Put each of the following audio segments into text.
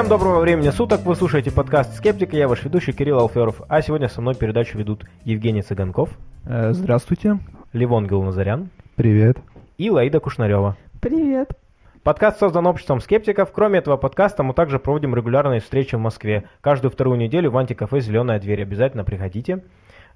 Всем доброго времени суток, вы слушаете подкаст «Скептик», я ваш ведущий Кирилл Алферов, а сегодня со мной передачу ведут Евгений Цыганков. Э, здравствуйте. Левон Гилназарян. Привет. И Лаида Кушнарева. Привет. Подкаст создан обществом скептиков. Кроме этого подкаста мы также проводим регулярные встречи в Москве. Каждую вторую неделю в антикафе «Зеленая дверь». Обязательно приходите.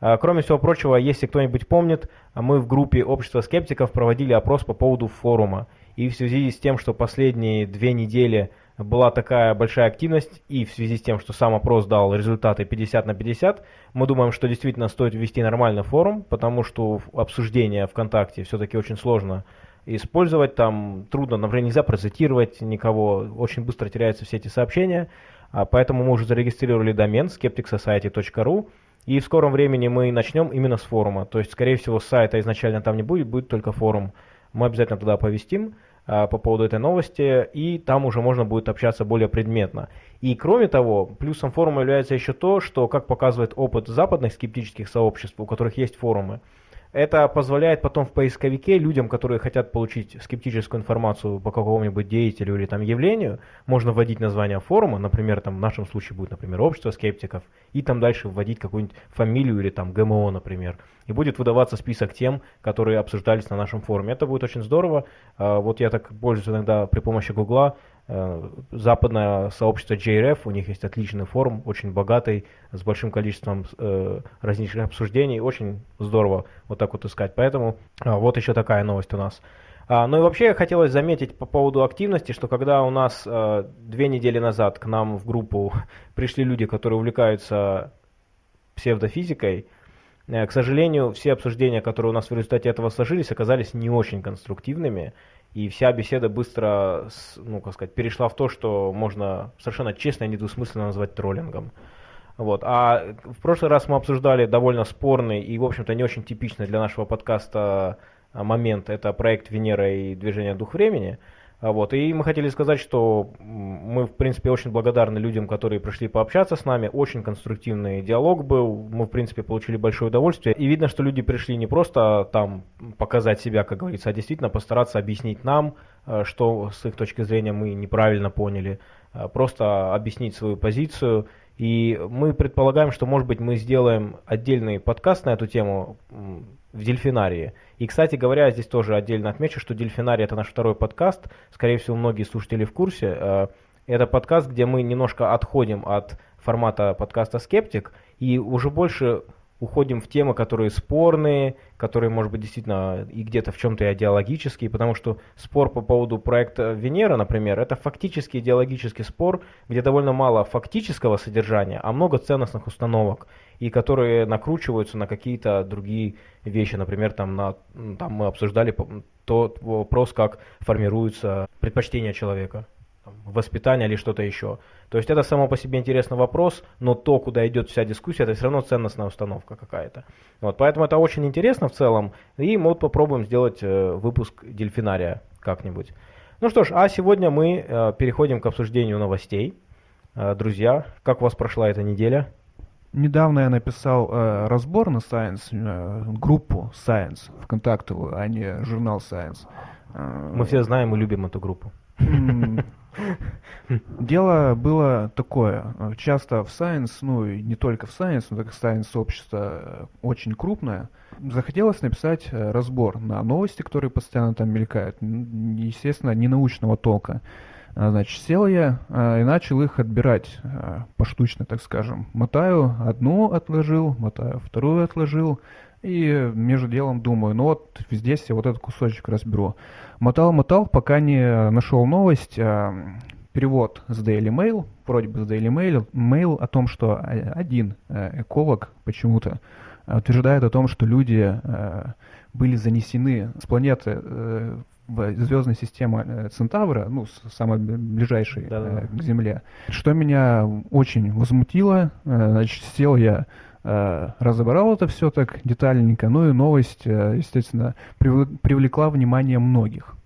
А, кроме всего прочего, если кто-нибудь помнит, мы в группе общества скептиков проводили опрос по поводу форума. И в связи с тем, что последние две недели была такая большая активность, и в связи с тем, что сам опрос дал результаты 50 на 50, мы думаем, что действительно стоит ввести нормальный форум, потому что обсуждение ВКонтакте все-таки очень сложно использовать, там трудно, например, нельзя процитировать никого, очень быстро теряются все эти сообщения, а поэтому мы уже зарегистрировали домен skepticsociety.ru, и в скором времени мы начнем именно с форума, то есть, скорее всего, сайта изначально там не будет, будет только форум. Мы обязательно туда повестим а, по поводу этой новости, и там уже можно будет общаться более предметно. И кроме того, плюсом форума является еще то, что, как показывает опыт западных скептических сообществ, у которых есть форумы, это позволяет потом в поисковике людям, которые хотят получить скептическую информацию по какому-нибудь деятелю или там явлению, можно вводить название форума, например, там в нашем случае будет, например, общество скептиков, и там дальше вводить какую-нибудь фамилию или там ГМО, например. И будет выдаваться список тем, которые обсуждались на нашем форуме. Это будет очень здорово. А, вот я так пользуюсь иногда при помощи Гугла, западное сообщество JRF, у них есть отличный форум, очень богатый, с большим количеством э, различных обсуждений, очень здорово вот так вот искать. Поэтому э, вот еще такая новость у нас. А, ну и вообще хотелось заметить по поводу активности, что когда у нас э, две недели назад к нам в группу пришли люди, которые увлекаются псевдофизикой, э, к сожалению, все обсуждения, которые у нас в результате этого сложились, оказались не очень конструктивными и вся беседа быстро, ну, как сказать, перешла в то, что можно совершенно честно и недвусмысленно назвать троллингом. Вот. А в прошлый раз мы обсуждали довольно спорный и, в общем-то, не очень типичный для нашего подкаста а, момент. Это проект Венера и движение Дух Времени. А вот. И мы хотели сказать, что мы, в принципе, очень благодарны людям, которые пришли пообщаться с нами. Очень конструктивный диалог был. Мы, в принципе, получили большое удовольствие. И видно, что люди пришли не просто там показать себя, как говорится, а действительно постараться объяснить нам, э, что с их точки зрения мы неправильно поняли. Э, просто объяснить свою позицию. И мы предполагаем, что, может быть, мы сделаем отдельный подкаст на эту тему в дельфинарии. И, кстати говоря, здесь тоже отдельно отмечу, что дельфинарий это наш второй подкаст. Скорее всего, многие слушатели в курсе. Э, это подкаст, где мы немножко отходим от формата подкаста «Скептик» и уже больше уходим в темы, которые спорные, которые, может быть, действительно и где-то в чем-то идеологические, потому что спор по поводу проекта Венера, например, это фактически идеологический спор, где довольно мало фактического содержания, а много ценностных установок, и которые накручиваются на какие-то другие вещи. Например, там, на, там мы обсуждали тот вопрос, как формируются предпочтения человека воспитание или что-то еще. То есть это само по себе интересный вопрос, но то, куда идет вся дискуссия, это все равно ценностная установка какая-то. Вот, поэтому это очень интересно в целом, и мы вот попробуем сделать э, выпуск дельфинария как-нибудь. Ну что ж, а сегодня мы э, переходим к обсуждению новостей. Э, друзья, как у вас прошла эта неделя? Недавно я написал э, разбор на Science, э, группу Science, ВКонтактовую, а не журнал Science. Мы все знаем и любим эту группу. Дело было такое. Часто в Science, ну и не только в Science, но так как Science сообщество э, очень крупное, захотелось написать э, разбор на новости, которые постоянно там мелькают. Естественно, не научного толка. А, значит, сел я а, и начал их отбирать поштучно, так скажем. Мотаю одну отложил, мотаю вторую отложил. И между делом думаю, ну вот здесь я вот этот кусочек разберу. Мотал-мотал, пока не нашел новость, перевод с Daily Mail, вроде бы с Daily Mail, mail о том, что один э, эколог почему-то утверждает о том, что люди э, были занесены с планеты э, в звездной системе Центавра, ну, самой ближайшей да -да. к Земле. Что меня очень возмутило, значит, сел я разобрал это все так детальненько, ну и новость, э, естественно, привлекла внимание многих.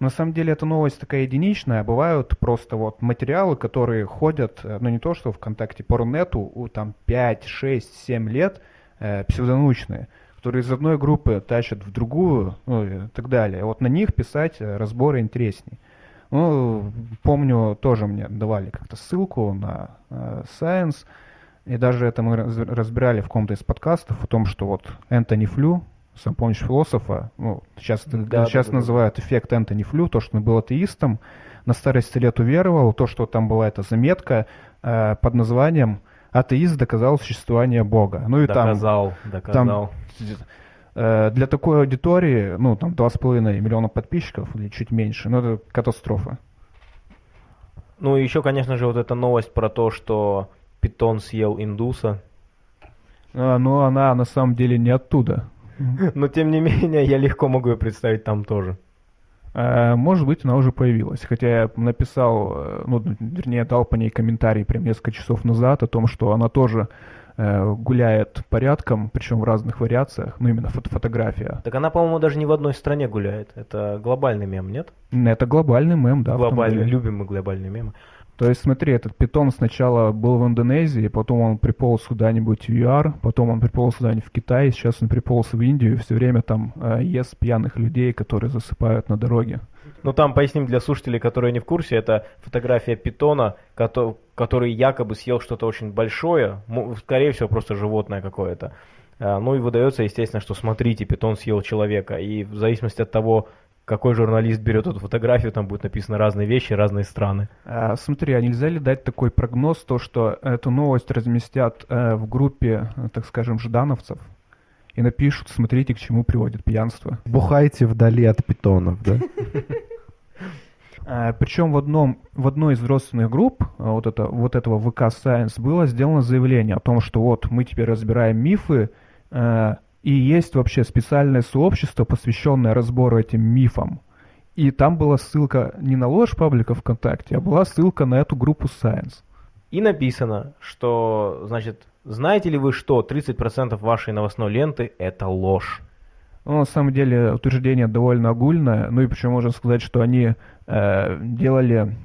На самом деле эта новость такая единичная, бывают просто вот материалы, которые ходят, э, ну не то что ВКонтакте, по Рунету, там 5, 6, 7 лет, э, псевдонаучные, которые из одной группы тащат в другую, ну и так далее. Вот на них писать разборы интересней. Ну, помню, тоже мне давали как-то ссылку на э, Science, и даже это мы разбирали в каком-то из подкастов о том, что вот Энтони Флю, сам помнишь философа, ну, сейчас, да, сейчас да, называют да. эффект Энтони Флю, то, что он был атеистом, на старости лет уверовал, то, что там была эта заметка э, под названием «Атеист доказал существование Бога». Ну и доказал, там, доказал. Там, э, для такой аудитории, ну, там 2,5 миллиона подписчиков или чуть меньше, ну, это катастрофа. Ну, и еще, конечно же, вот эта новость про то, что питон съел индуса. А, ну, она на самом деле не оттуда. Но, тем не менее, я легко могу ее представить там тоже. А, может быть, она уже появилась. Хотя я написал, э, ну, вернее, дал по ней комментарий прям несколько часов назад о том, что она тоже э, гуляет порядком, причем в разных вариациях, ну, именно фото фотография. Так она, по-моему, даже не в одной стране гуляет. Это глобальный мем, нет? Это глобальный мем, да. Глобальный, любим мы глобальный мем. То есть, смотри, этот питон сначала был в Индонезии, потом он приполз куда-нибудь в ЮАР, потом он приполз куда-нибудь в Китай, сейчас он приполз в Индию и все время там э, ест пьяных людей, которые засыпают на дороге. Ну там поясним для слушателей, которые не в курсе, это фотография питона, который, который якобы съел что-то очень большое, скорее всего просто животное какое-то. А, ну и выдается, естественно, что смотрите, питон съел человека. И в зависимости от того, какой журналист берет эту фотографию, там будет написано разные вещи, разные страны. А, смотри, а нельзя ли дать такой прогноз, то, что эту новость разместят э, в группе, э, так скажем, ждановцев, и напишут, смотрите, к чему приводит пьянство. Бухайте вдали от питонов, да? А, Причем в, одном, в одной из родственных групп а, вот, это, вот этого ВК Science было сделано заявление о том, что вот мы теперь разбираем мифы, э, и есть вообще специальное сообщество, посвященное разбору этим мифам. И там была ссылка не на ложь паблика ВКонтакте, а была ссылка на эту группу Science. И написано, что, значит, знаете ли вы, что 30% вашей новостной ленты – это ложь? Ну, на самом деле, утверждение довольно огульное. Ну и почему можно сказать, что они э, делали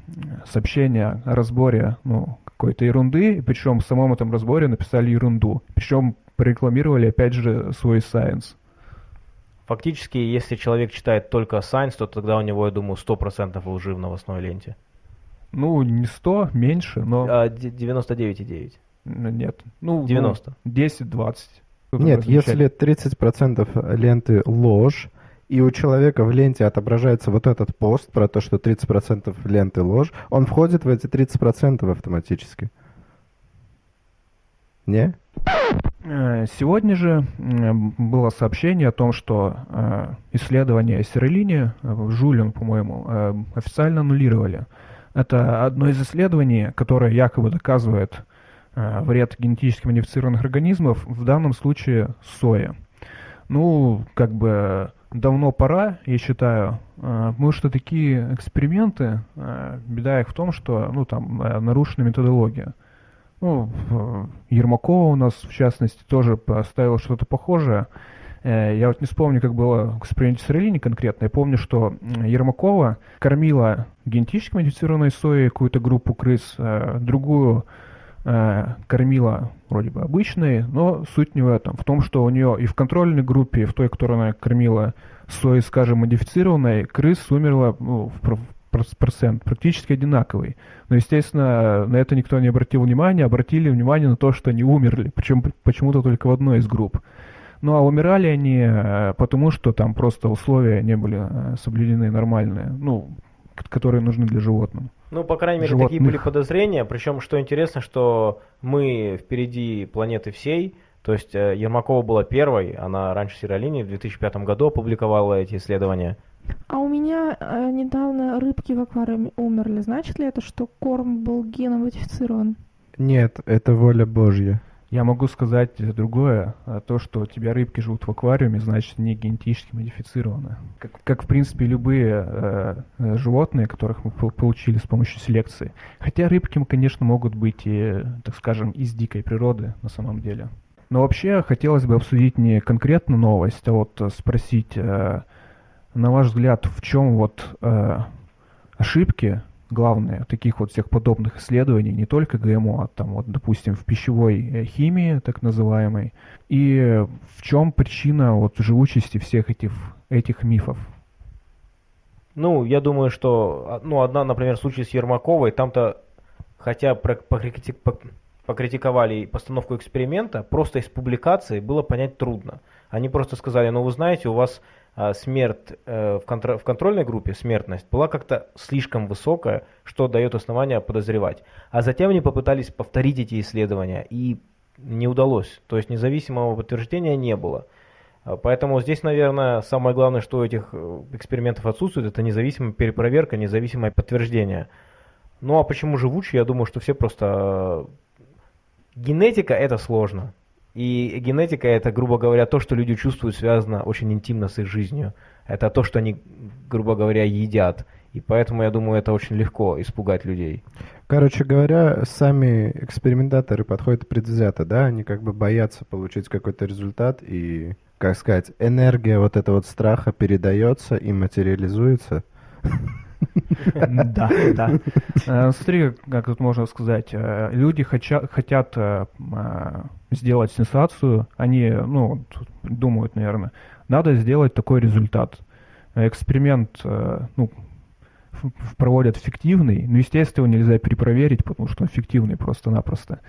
сообщение о разборе ну, какой-то ерунды, причем в самом этом разборе написали ерунду. Причем прорекламировали, опять же, свой Science. Фактически, если человек читает только Science, то тогда у него, я думаю, 100% лжи в новостной ленте. Ну, не 100, меньше, но... А, 99,9. Нет. Ну, 90. Ну, 10-20. Нет, если 30% ленты ложь, и у человека в ленте отображается вот этот пост про то, что 30% ленты ложь, он входит в эти 30% автоматически. Не? Э, сегодня же было сообщение о том, что э, исследование Сиролини, э, Жулин, по-моему, официально аннулировали. Это одно из исследований, которое якобы доказывает вред генетически модифицированных организмов, в данном случае соя. Ну, как бы давно пора, я считаю, потому что такие эксперименты, беда их в том, что ну, там нарушена методология. Ну, Ермакова у нас, в частности, тоже поставила что-то похожее. Э, я вот не вспомню, как было с Релини конкретно. Я помню, что Ермакова кормила генетически модифицированной соей какую-то группу крыс, э, другую э, кормила вроде бы обычной, но суть не в этом. В том, что у нее и в контрольной группе, и в той, которую она кормила соей, скажем, модифицированной, крыс умерло ну, в процент практически одинаковый. Но, естественно, на это никто не обратил внимания, обратили внимание на то, что они умерли, причем почему-то только в одной из групп. Ну а умирали они э, потому, что там просто условия не были э, соблюдены нормальные, ну, которые нужны для животных. Ну, по крайней мере, Животных. такие были подозрения. Причем, что интересно, что мы впереди планеты всей. То есть э, Ермакова была первой, она раньше Сиролини в 2005 году опубликовала эти исследования. А у меня э, недавно рыбки в аквариуме умерли. Значит ли это, что корм был геномодифицирован? Нет, это воля Божья. Я могу сказать другое. А то, что у тебя рыбки живут в аквариуме, значит, не генетически модифицированы. Как, как в принципе, любые э, э животные, которых мы получили с помощью селекции. Хотя рыбки, конечно, могут быть и, так скажем, из дикой природы на самом деле. Но вообще хотелось бы обсудить не конкретно новость, а вот спросить... Э, на ваш взгляд, в чем вот э, ошибки главные таких вот всех подобных исследований, не только ГМО, а там вот, допустим, в пищевой э, химии, так называемой, и в чем причина вот живучести всех этих, этих мифов? Ну, я думаю, что, а, ну, одна, например, случай с Ермаковой, там-то, хотя покритиковали постановку эксперимента, просто из публикации было понять трудно. Они просто сказали, ну, вы знаете, у вас смерть э, в, контр в контрольной группе, смертность, была как-то слишком высокая, что дает основания подозревать. А затем они попытались повторить эти исследования, и не удалось. То есть независимого подтверждения не было. А, поэтому здесь, наверное, самое главное, что у этих э, экспериментов отсутствует, это независимая перепроверка, независимое подтверждение. Ну а почему живучие? Я думаю, что все просто... Э, генетика это сложно. И генетика это, грубо говоря, то, что люди чувствуют, связано очень интимно с их жизнью. Это то, что они, грубо говоря, едят. И поэтому, я думаю, это очень легко испугать людей. Короче говоря, сами экспериментаторы подходят предвзято, да? Они как бы боятся получить какой-то результат и как сказать, энергия вот этого вот страха передается и материализуется. Да, да. Э, смотри, как тут можно сказать, э, люди хотят э, сделать сенсацию, они, ну, думают, наверное, надо сделать такой результат. Эксперимент, ну, проводят фиктивный, но, естественно, нельзя перепроверить, потому что он фиктивный просто-напросто.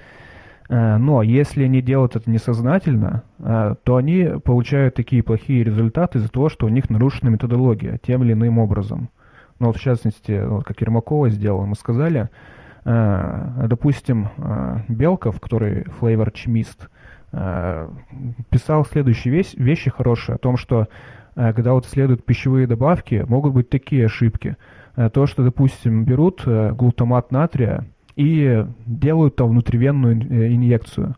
Но если они делают это несознательно, то они получают такие плохие результаты из-за того, что у них нарушена методология тем или иным образом. Ну вот в частности, вот как Ермакова сделала, мы сказали, э, допустим, Белков, который флейвор чимист, писал следующие вещи хорошие о том, что когда вот исследуют пищевые добавки, могут быть такие ошибки. То, что, допустим, берут глутамат натрия, и делают там внутривенную э, инъекцию.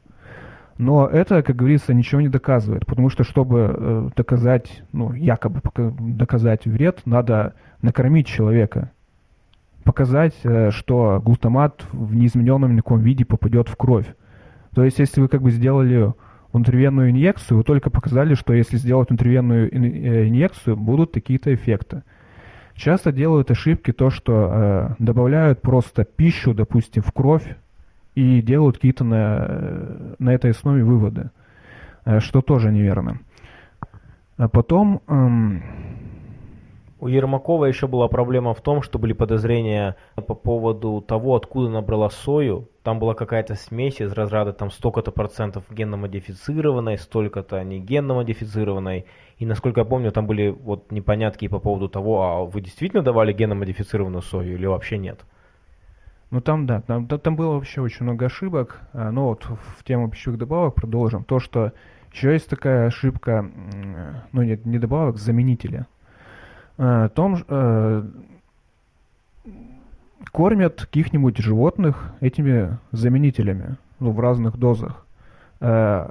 Но это, как говорится, ничего не доказывает, потому что, чтобы э, доказать, ну, якобы доказать вред, надо накормить человека. Показать, э, что глутамат в неизмененном никаком виде попадет в кровь. То есть, если вы как бы сделали внутривенную инъекцию, вы только показали, что если сделать внутривенную инъекцию, будут такие-то эффекты. Часто делают ошибки то, что э, добавляют просто пищу, допустим, в кровь и делают какие-то на, э, на этой основе выводы, э, что тоже неверно. А потом... Эм, у Ермакова еще была проблема в том, что были подозрения по поводу того, откуда набрала сою. Там была какая-то смесь из разряда там столько-то процентов генно-модифицированной, столько-то не генно-модифицированной. И насколько я помню, там были вот непонятки по поводу того, а вы действительно давали генно-модифицированную сою или вообще нет? Ну там, да, там, там было вообще очень много ошибок. А, но вот в тему пищевых добавок продолжим. То, что еще есть такая ошибка, ну нет, не добавок, заменителя. Э, том, э, кормят каких-нибудь животных этими заменителями ну, в разных дозах. Э,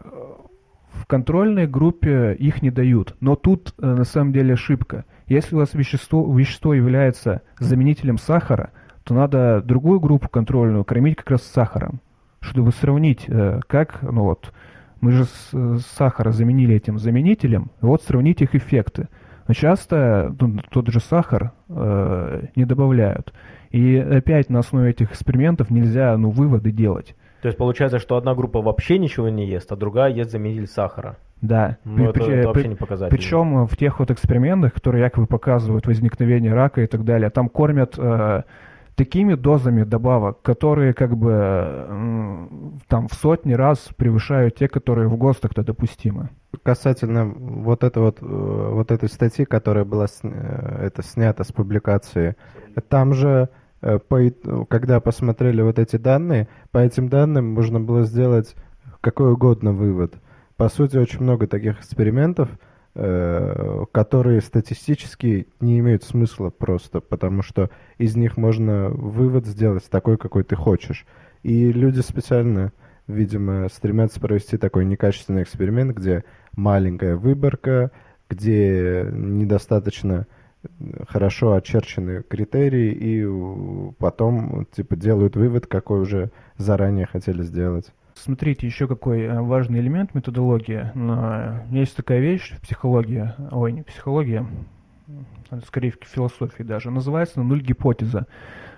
в контрольной группе их не дают. Но тут э, на самом деле ошибка. Если у вас вещество, вещество является заменителем сахара, то надо другую группу контрольную кормить как раз с сахаром, чтобы сравнить, э, как, ну вот, мы же с, сахара заменили этим заменителем, вот сравнить их эффекты. Но часто ну, тот же сахар э, не добавляют. И опять на основе этих экспериментов нельзя ну, выводы делать. То есть получается, что одна группа вообще ничего не ест, а другая ест заменитель сахара. Да. Ну, это, это вообще не показатель. Причем в тех вот экспериментах, которые якобы показывают возникновение рака и так далее, там кормят э, такими дозами добавок, которые как бы э, там в сотни раз превышают те, которые в ГОСТах-то допустимы. Касательно вот, это вот, э, вот этой статьи, которая была э, это снята с публикации, там же, по, когда посмотрели вот эти данные, по этим данным можно было сделать какой угодно вывод. По сути, очень много таких экспериментов – Э, которые статистически не имеют смысла просто, потому что из них можно вывод сделать такой, какой ты хочешь. И люди специально, видимо, стремятся провести такой некачественный эксперимент, где маленькая выборка, где недостаточно хорошо очерчены критерии, и потом типа делают вывод, какой уже заранее хотели сделать. Смотрите, еще какой э, важный элемент методологии. Есть такая вещь в психологии, ой, не психология, скорее в философии даже, называется нуль гипотеза.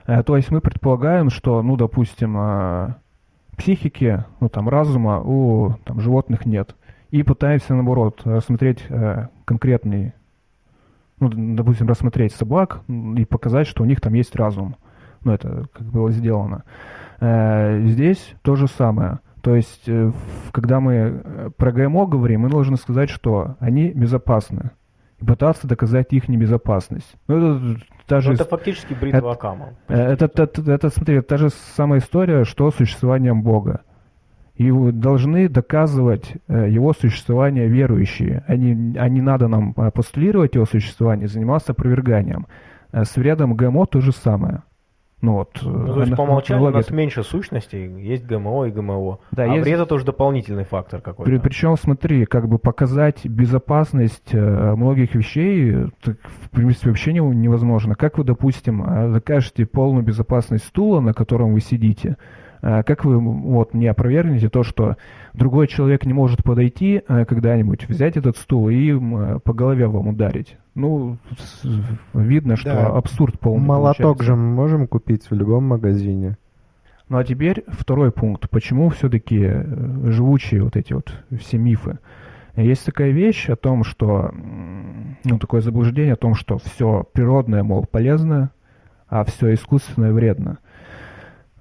Э, то есть мы предполагаем, что, ну, допустим, э, психики, ну, там, разума у там, животных нет. И пытаемся, наоборот, рассмотреть конкретный ну, допустим, рассмотреть собак и показать, что у них там есть разум. Ну, это как было сделано. Э, здесь то же самое. То есть, э, когда мы э, про ГМО говорим, мы должны сказать, что они безопасны. И пытаться доказать их небезопасность. Ну, это, та же, это фактически бритва Акама. Это, это, это, это, смотри, это та же самая история, что с существованием Бога. И должны доказывать его существование верующие. А не, а не надо нам постулировать его существование, заниматься опроверганием. С вредом ГМО то же самое. Ну, вот, ну, то есть по умолчанию у нас меньше сущностей, есть ГМО и ГМО. Да, а есть... вред это уже дополнительный фактор какой-то. При, причем, смотри, как бы показать безопасность э, многих вещей, так, в принципе, вообще не, невозможно. Как вы, допустим, э, докажете полную безопасность стула, на котором вы сидите, как вы вот мне опровергнете то, что другой человек не может подойти э, когда-нибудь, взять этот стул и э, по голове вам ударить? Ну, видно, что да. абсурд полный Молоток получается. же мы можем купить в любом магазине. Ну а теперь второй пункт. Почему все-таки э, живучие вот эти вот все мифы? Есть такая вещь о том, что, ну, такое заблуждение о том, что все природное, мол, полезно, а все искусственное вредно.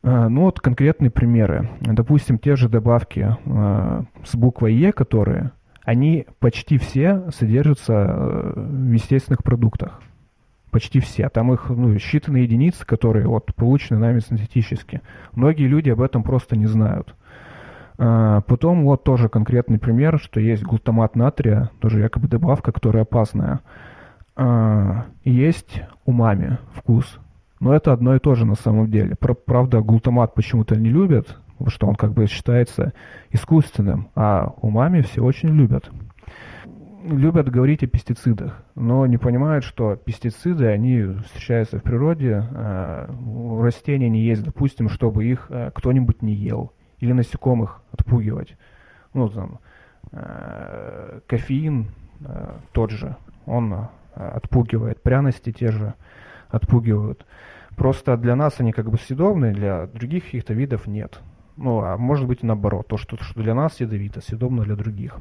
А, ну вот конкретные примеры. Допустим, те же добавки э, с буквой Е, которые, они почти все содержатся э, в естественных продуктах. Почти все. Там их ну, считанные единицы, которые вот, получены нами синтетически. Многие люди об этом просто не знают. А, потом вот тоже конкретный пример, что есть глутамат натрия, тоже якобы добавка, которая опасная. А, есть умами вкус, но это одно и то же на самом деле. Правда, глутамат почему-то не любят, потому что он как бы считается искусственным, а умами все очень любят. Любят говорить о пестицидах, но не понимают, что пестициды, они встречаются в природе, а растения не есть, допустим, чтобы их а, кто-нибудь не ел, или насекомых отпугивать. Ну, там, а, кофеин тот же, он отпугивает, пряности те же отпугивают. Просто для нас они как бы съедобные, для других каких-то видов нет. Ну, а может быть наоборот, то, что, что для нас ядовито, съедобно для других.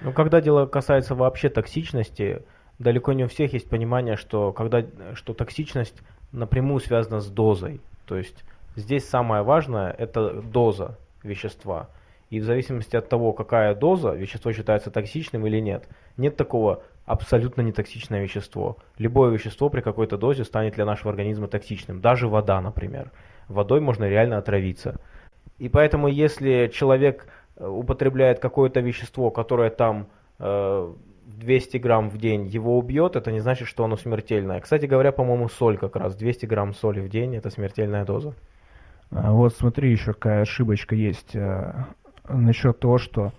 Ну, когда дело касается вообще токсичности, далеко не у всех есть понимание, что, когда, что токсичность напрямую связана с дозой. То есть здесь самое важное – это доза вещества. И в зависимости от того, какая доза, вещество считается токсичным или нет. Нет такого абсолютно нетоксичное вещество. Любое вещество при какой-то дозе станет для нашего организма токсичным. Даже вода, например. Водой можно реально отравиться. И поэтому, если человек э, употребляет какое-то вещество, которое там э, 200 грамм в день, его убьет, это не значит, что оно смертельное. Кстати говоря, по-моему, соль как раз. 200 грамм соли в день – это смертельная доза. А вот смотри, еще какая ошибочка есть э, насчет того, что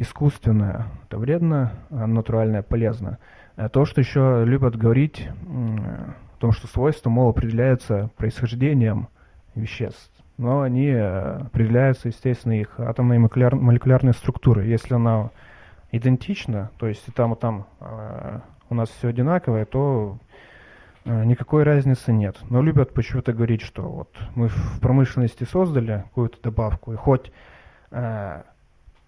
искусственное – это вредно, а натуральное – полезно. А то, что еще любят говорить о том, что свойства, мол, определяются происхождением веществ, но они э, определяются, естественно, их атомной молекуляр, молекулярной структурой. Если она идентична, то есть и там, и там э, у нас все одинаковое, то э, никакой разницы нет. Но любят почему-то говорить, что вот мы в промышленности создали какую-то добавку, и хоть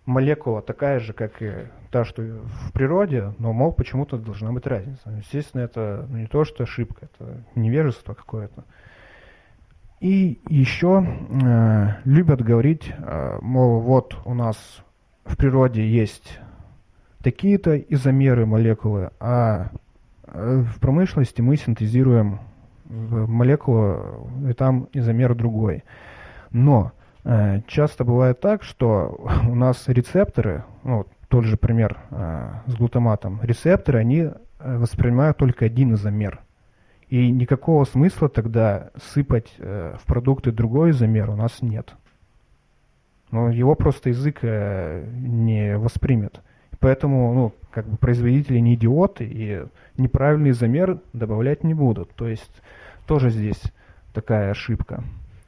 молекула такая же, как и та, что в природе, но, мол, почему-то должна быть разница. Естественно, это ну, не то, что ошибка, это невежество какое-то. И еще э, любят говорить, э, мол, вот у нас в природе есть такие-то изомеры молекулы, а э, в промышленности мы синтезируем молекулу, и там изомер другой. Но Э, часто бывает так, что у нас рецепторы, ну, тот же пример э, с глутаматом, рецепторы, они э, воспринимают только один изомер. И никакого смысла тогда сыпать в продукты другой изомер у нас нет. Но его просто язык не воспримет. Поэтому ну, как бы производители не идиоты и неправильный изомер добавлять не будут. То есть тоже здесь такая ошибка.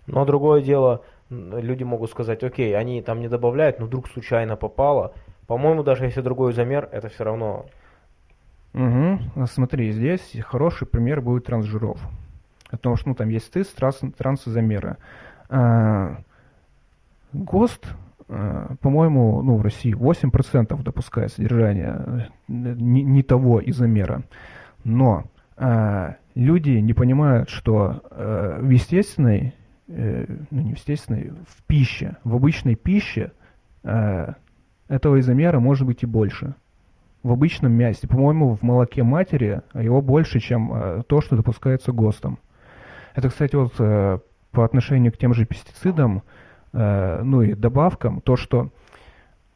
Но другое дело, люди могут сказать, окей, они там не добавляют, но вдруг случайно попало. По-моему, даже если другой замер, это все равно... Угу. Смотри, здесь хороший пример будет трансжиров. Потому что ну, там есть тест транс, трансзамеры. А, ГОСТ э, по-моему, ну, в России 8% допускает содержание э, не, не того изомера. Но э, люди не понимают, что э, в естественной, э, ну не в естественной, в пище, в обычной пище э, этого изомера может быть и больше. В обычном мясе, по-моему, в молоке матери его больше, чем э, то, что допускается ГОСТом. Это, кстати, вот э, по отношению к тем же пестицидам, э, ну и добавкам, то, что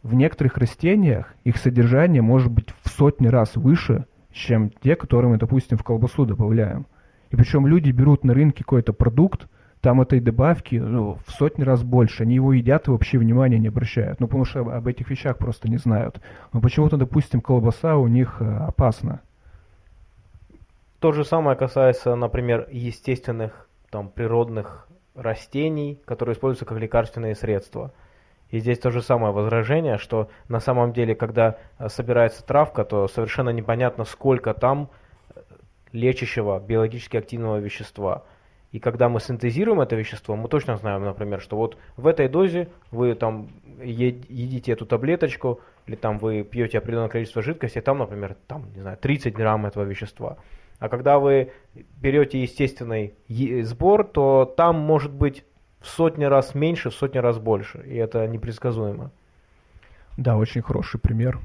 в некоторых растениях их содержание может быть в сотни раз выше, чем те, которые мы, допустим, в колбасу добавляем. И причем люди берут на рынке какой-то продукт, там этой добавки ну, в сотни раз больше. Они его едят и вообще внимания не обращают. Ну, потому что об, этих вещах просто не знают. Но почему-то, допустим, колбаса у них э, опасна. То же самое касается, например, естественных, там, природных растений, которые используются как лекарственные средства. И здесь то же самое возражение, что на самом деле, когда э, собирается травка, то совершенно непонятно, сколько там э, лечащего биологически активного вещества – и когда мы синтезируем это вещество, мы точно знаем, например, что вот в этой дозе вы там едите эту таблеточку, или там вы пьете определенное количество жидкости, там, например, там, не знаю, 30 грамм этого вещества. А когда вы берете естественный сбор, то там может быть в сотни раз меньше, в сотни раз больше. И это непредсказуемо. Да, очень хороший пример.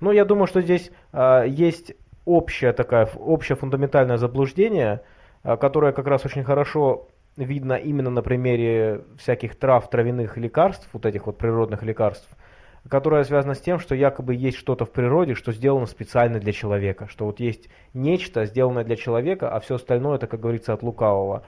Ну, я думаю, что здесь э, есть общее такое, общее фундаментальное заблуждение – а, которая как раз очень хорошо видно именно на примере всяких трав, травяных лекарств, вот этих вот природных лекарств, которая связана с тем, что якобы есть что-то в природе, что сделано специально для человека, что вот есть нечто, сделанное для человека, а все остальное это, как говорится, от лукавого.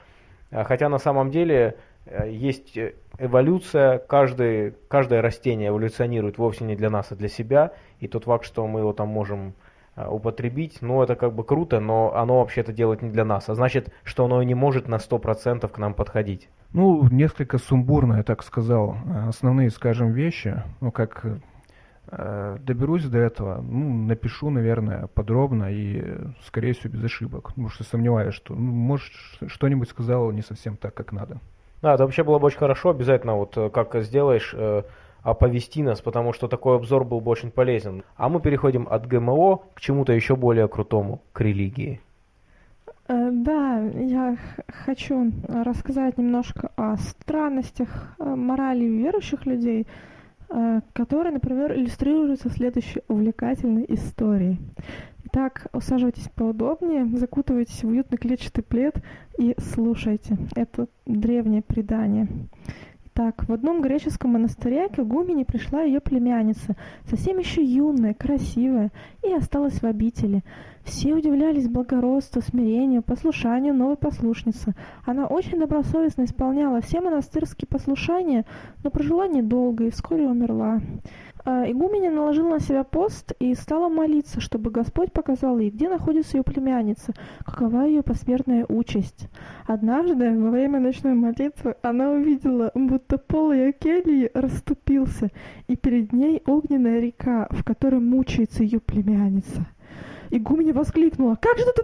А, хотя на самом деле э, есть эволюция, каждый, каждое растение эволюционирует вовсе не для нас, а для себя, и тот факт, что мы его там можем Э, употребить, ну это как бы круто, но оно вообще-то делает не для нас, а значит, что оно и не может на 100% к нам подходить. Ну, несколько сумбурно, я так сказал, э, основные, скажем, вещи, ну как э, доберусь до этого, ну, напишу, наверное, подробно и, скорее всего, без ошибок, потому что сомневаюсь, что, ну, может, что-нибудь сказал не совсем так, как надо. Да, это вообще было бы очень хорошо, обязательно вот как сделаешь, оповести нас, потому что такой обзор был бы очень полезен. А мы переходим от ГМО к чему-то еще более крутому, к религии. Э, да, я хочу рассказать немножко о странностях э, морали верующих людей, э, которые, например, иллюстрируются следующей увлекательной историей. Итак, усаживайтесь поудобнее, закутывайтесь в уютный клетчатый плед и слушайте. Это древнее предание. Так, в одном греческом монастыре к игумене пришла ее племянница, совсем еще юная, красивая, и осталась в обители. Все удивлялись благородству, смирению, послушанию новой послушницы. Она очень добросовестно исполняла все монастырские послушания, но прожила недолго и вскоре умерла. А, игуменя наложила на себя пост и стала молиться, чтобы Господь показал ей, где находится ее племянница, какова ее посмертная участь. Однажды, во время ночной молитвы, она увидела, будто пол ее кельи расступился, и перед ней огненная река, в которой мучается ее племянница. Игуменя воскликнула, «Как же ты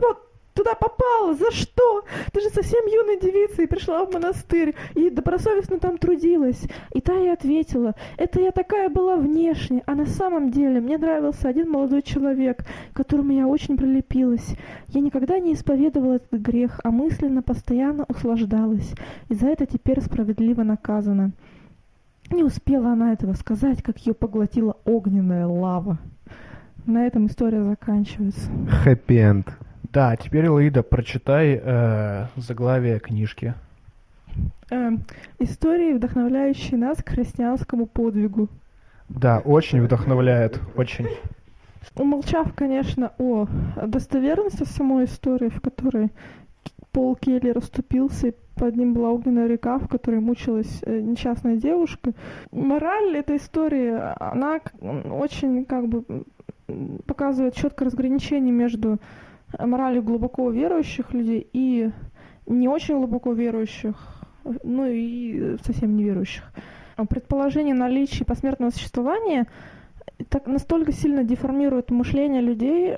туда попала? За что? Ты же совсем юная девица и пришла в монастырь, и добросовестно там трудилась. И та ей ответила, это я такая была внешне, а на самом деле мне нравился один молодой человек, к которому я очень прилепилась. Я никогда не исповедовала этот грех, а мысленно постоянно услаждалась, и за это теперь справедливо наказана. Не успела она этого сказать, как ее поглотила огненная лава. На этом история заканчивается. Хэппи-энд. Да, теперь, Лаида, прочитай э, заглавие книжки. Э, истории, вдохновляющие нас к христианскому подвигу. Да, очень вдохновляет, очень. Умолчав, конечно, о достоверности самой истории, в которой Пол Келли расступился, и под ним была огненная река, в которой мучилась э, несчастная девушка. Мораль этой истории, она очень как бы показывает четкое разграничение между моралью глубоко верующих людей и не очень глубоко верующих, ну и совсем неверующих. Предположение наличия посмертного существования так настолько сильно деформирует мышление людей,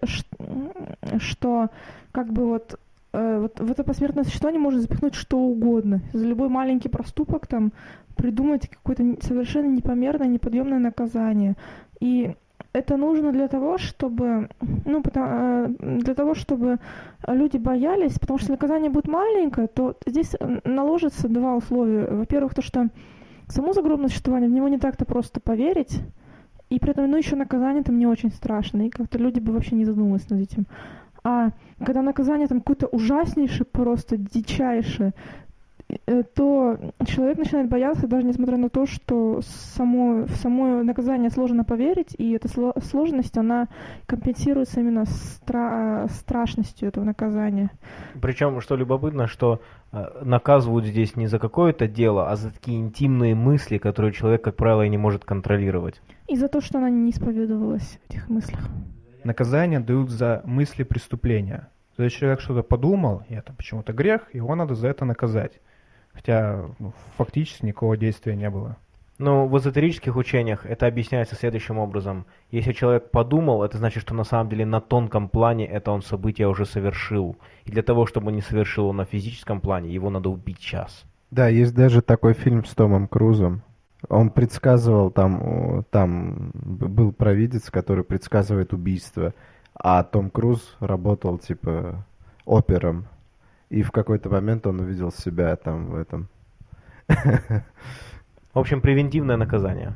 что как бы вот э, вот в это посмертное существование может запихнуть что угодно. За любой маленький проступок там придумать какое-то совершенно непомерное, неподъемное наказание. И это нужно для того, чтобы, ну, потому, э, для того, чтобы люди боялись, потому что наказание будет маленькое, то здесь наложится два условия. Во-первых, то, что само загробное существование, в него не так-то просто поверить, и при этом, ну, еще наказание там не очень страшно, и как-то люди бы вообще не задумывались над этим. А когда наказание там какое-то ужаснейшее, просто дичайшее, Э, то человек начинает бояться, даже несмотря на то, что само, в само наказание сложно поверить, и эта сложность, она компенсируется именно стра страшностью этого наказания. Причем, что любопытно, что э, наказывают здесь не за какое-то дело, а за такие интимные мысли, которые человек, как правило, и не может контролировать. И за то, что она не исповедовалась в этих мыслях. Наказание дают за мысли преступления. То есть человек что-то подумал, и это почему-то грех, его надо за это наказать хотя ну, фактически никакого действия не было. Ну, в эзотерических учениях это объясняется следующим образом. Если человек подумал, это значит, что на самом деле на тонком плане это он событие уже совершил. И для того, чтобы не совершил он на физическом плане, его надо убить час. Да, есть даже такой фильм с Томом Крузом. Он предсказывал, там, там был провидец, который предсказывает убийство, а Том Круз работал, типа, опером и в какой-то момент он увидел себя там в этом. В общем, превентивное наказание.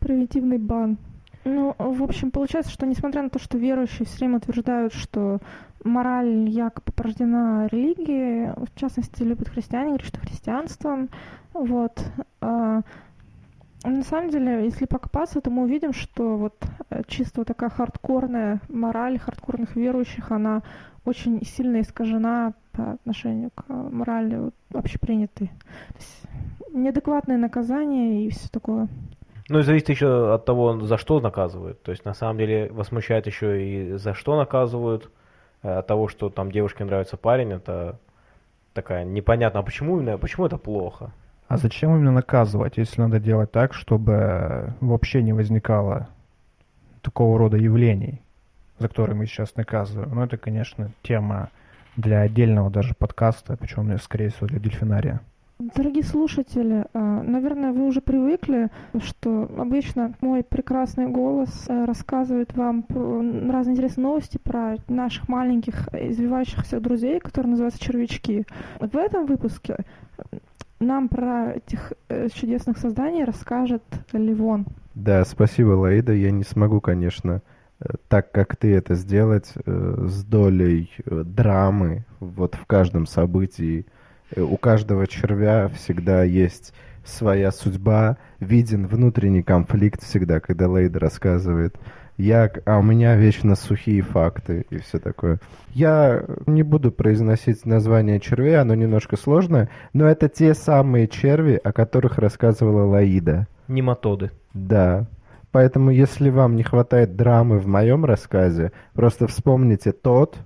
Превентивный бан. Ну, в общем, получается, что несмотря на то, что верующие все время утверждают, что мораль якобы порождена религией, в частности, любят христиане, говорят, что христианством, вот, а, на самом деле, если покопаться, то мы увидим, что вот э, чисто вот такая хардкорная мораль хардкорных верующих, она очень сильно искажена по отношению к морали вот, общепринятой. То есть неадекватное наказание и все такое. Ну и зависит еще от того, за что наказывают. То есть на самом деле возмущает еще и за что наказывают. Э, от того, что там девушке нравится парень, это такая непонятно, а почему именно, почему это плохо? А зачем именно наказывать, если надо делать так, чтобы вообще не возникало такого рода явлений, за которые мы сейчас наказываем? Ну, это, конечно, тема для отдельного даже подкаста, причем, скорее всего, для дельфинария. Дорогие слушатели, а, наверное, вы уже привыкли, что обычно мой прекрасный голос э, рассказывает вам разные интересные новости про наших маленьких извивающихся друзей, которые называются червячки. В этом выпуске нам про этих э, чудесных созданий расскажет Ливон. Да, спасибо, Лаида. Я не смогу, конечно, э, так как ты это сделать э, с долей э, драмы вот в каждом событии. Э, у каждого червя всегда есть своя судьба, виден внутренний конфликт всегда, когда Лейда рассказывает я, а у меня вечно сухие факты и все такое. Я не буду произносить название червей, оно немножко сложное, но это те самые черви, о которых рассказывала Лаида. Нематоды. Да. Поэтому, если вам не хватает драмы в моем рассказе, просто вспомните тот,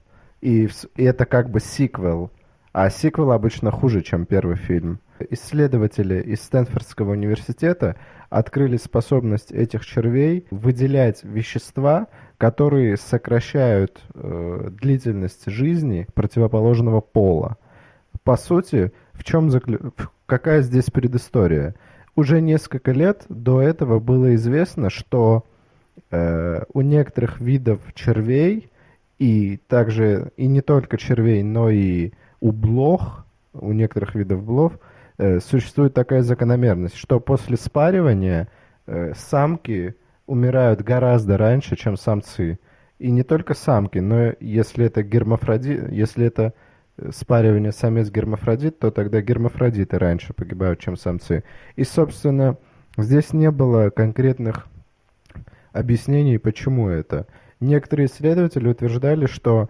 и, и это как бы сиквел. А сиквел обычно хуже, чем первый фильм. Исследователи из Стэнфордского университета открыли способность этих червей выделять вещества, которые сокращают э, длительность жизни противоположного пола. По сути, в чем заклю... какая здесь предыстория? Уже несколько лет до этого было известно, что э, у некоторых видов червей и также и не только червей, но и у блох, у некоторых видов блох Э, существует такая закономерность, что после спаривания э, самки умирают гораздо раньше, чем самцы. И не только самки, но если это гермафродит, если это спаривание самец-гермафродит, то тогда гермафродиты раньше погибают, чем самцы. И, собственно, здесь не было конкретных объяснений, почему это. Некоторые исследователи утверждали, что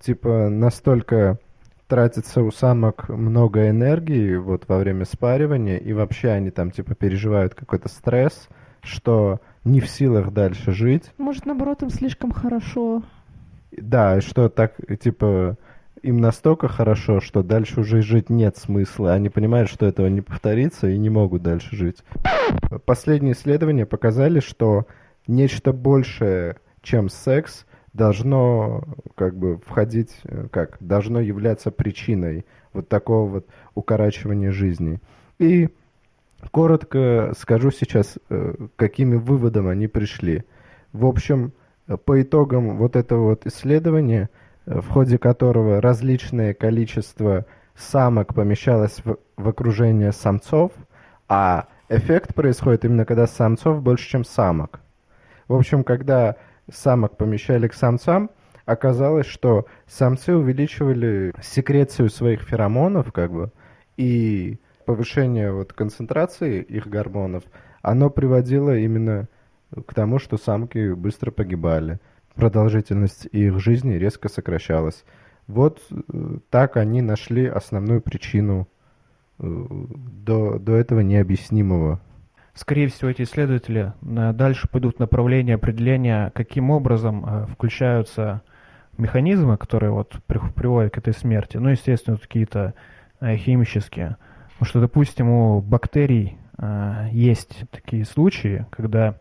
типа настолько тратится у самок много энергии вот во время спаривания, и вообще они там типа переживают какой-то стресс, что не в силах дальше жить. Может, наоборот, им слишком хорошо. Да, что так, типа, им настолько хорошо, что дальше уже жить нет смысла. Они понимают, что этого не повторится и не могут дальше жить. Последние исследования показали, что нечто большее, чем секс, должно как бы входить, э, как должно являться причиной вот такого вот укорачивания жизни. И коротко скажу сейчас, э, какими выводом они пришли. В общем, по итогам вот этого вот исследования, э, в ходе которого различное количество самок помещалось в, в окружение самцов, а эффект происходит именно когда самцов больше, чем самок. В общем, когда самок помещали к самцам, оказалось, что самцы увеличивали секрецию своих феромонов, как бы, и повышение вот концентрации их гормонов, оно приводило именно к тому, что самки быстро погибали. Продолжительность их жизни резко сокращалась. Вот э, так они нашли основную причину э, до, до этого необъяснимого. Скорее всего, эти исследователи э, дальше пойдут в направлении определения, каким образом включаются механизмы, которые вот приводят к этой смерти. Ну, естественно, какие-то химические. Потому что, допустим, у бактерий есть такие случаи, когда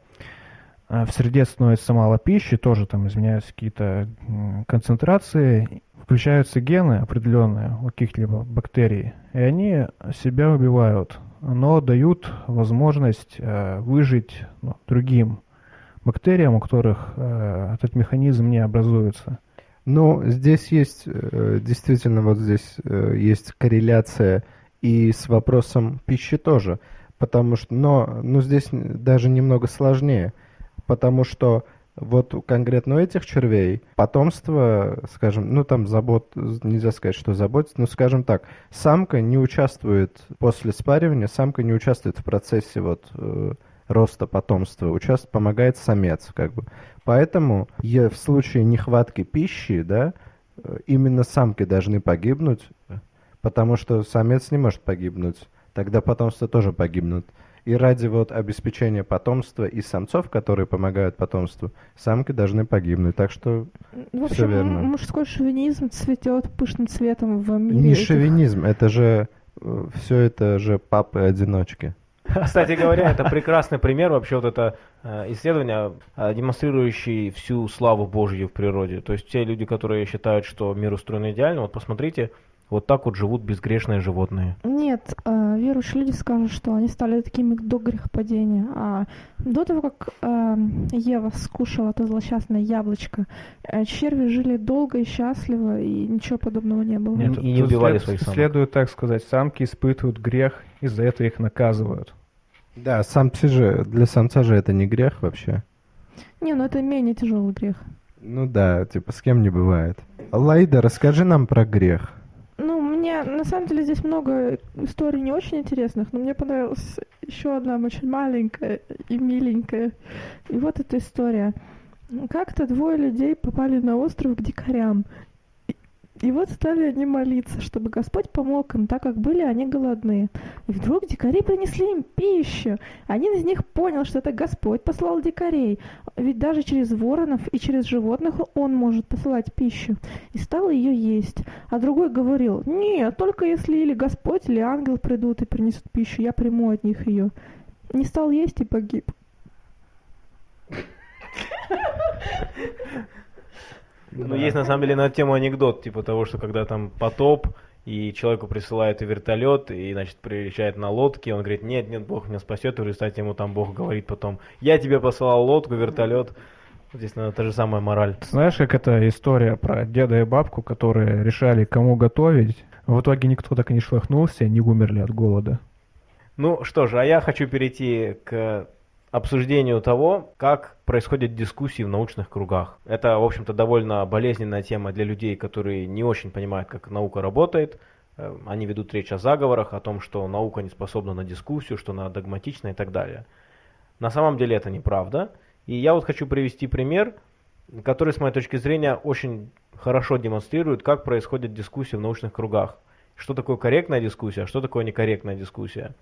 в среде становится мало пищи, тоже там изменяются какие-то концентрации, включаются гены определенные у каких-либо бактерий, и они себя убивают, но дают возможность э, выжить ну, другим бактериям, у которых э, этот механизм не образуется. Ну, здесь есть, э, действительно, вот здесь э, есть корреляция и с вопросом пищи тоже, потому что, но, ну, здесь даже немного сложнее, потому что вот конкретно у этих червей потомство, скажем, ну там забот, нельзя сказать, что заботится, но скажем так, самка не участвует после спаривания, самка не участвует в процессе вот э, роста потомства, участвует, помогает самец, как бы. Поэтому в случае нехватки пищи, да, э, именно самки должны погибнуть, потому что самец не может погибнуть, тогда потомство тоже погибнут. И ради вот обеспечения потомства и самцов, которые помогают потомству, самки должны погибнуть. Так что в общем, все верно. мужской шовинизм цветет пышным цветом в мире. Не этих... шовинизм, это же э, все это же папы-одиночки. Кстати говоря, это прекрасный пример вообще вот это э, исследование, э, демонстрирующее всю славу Божью в природе. То есть те люди, которые считают, что мир устроен идеально, вот посмотрите, вот так вот живут безгрешные животные. Нет, э, верующие люди скажут, что они стали такими до грехопадения. А до того, как э, Ева скушала это злосчастное яблочко, э, черви жили долго и счастливо, и ничего подобного не было. Нет, и не убивали своих самок. Следует так сказать, самки испытывают грех, из-за этого их наказывают. Да, самцы же, для самца же это не грех вообще. Не, ну это менее тяжелый грех. Ну да, типа с кем не бывает. Лайда, расскажи нам про грех. Мне на самом деле здесь много историй не очень интересных, но мне понравилась еще одна очень маленькая и миленькая. И вот эта история. Как-то двое людей попали на остров к дикарям. И вот стали они молиться, чтобы Господь помог им, так как были они голодные. И вдруг дикари принесли им пищу. Один из них понял, что это Господь послал дикарей. Ведь даже через воронов и через животных он может посылать пищу. И стал ее есть. А другой говорил, нет, только если или Господь, или ангел придут и принесут пищу, я приму от них ее. Не стал есть и погиб. Ну, да. есть на самом деле на тему анекдот, типа того, что когда там потоп, и человеку присылают и вертолет, и, значит, приезжает на лодке, он говорит, нет, нет, Бог меня спасет, и в результате ему там Бог говорит потом, я тебе посылал лодку, вертолет. Здесь, наверное, та же самая мораль. Знаешь, как эта история про деда и бабку, которые решали, кому готовить, в итоге никто так и не шлахнулся, не умерли от голода. Ну что же, а я хочу перейти к обсуждению того, как происходят дискуссии в научных кругах. Это, в общем-то, довольно болезненная тема для людей, которые не очень понимают, как наука работает. Э, они ведут речь о заговорах, о том, что наука не способна на дискуссию, что она догматична и так далее. На самом деле это неправда. И я вот хочу привести пример, который, с моей точки зрения, очень хорошо демонстрирует, как происходят дискуссии в научных кругах. Что такое корректная дискуссия, а что такое некорректная дискуссия.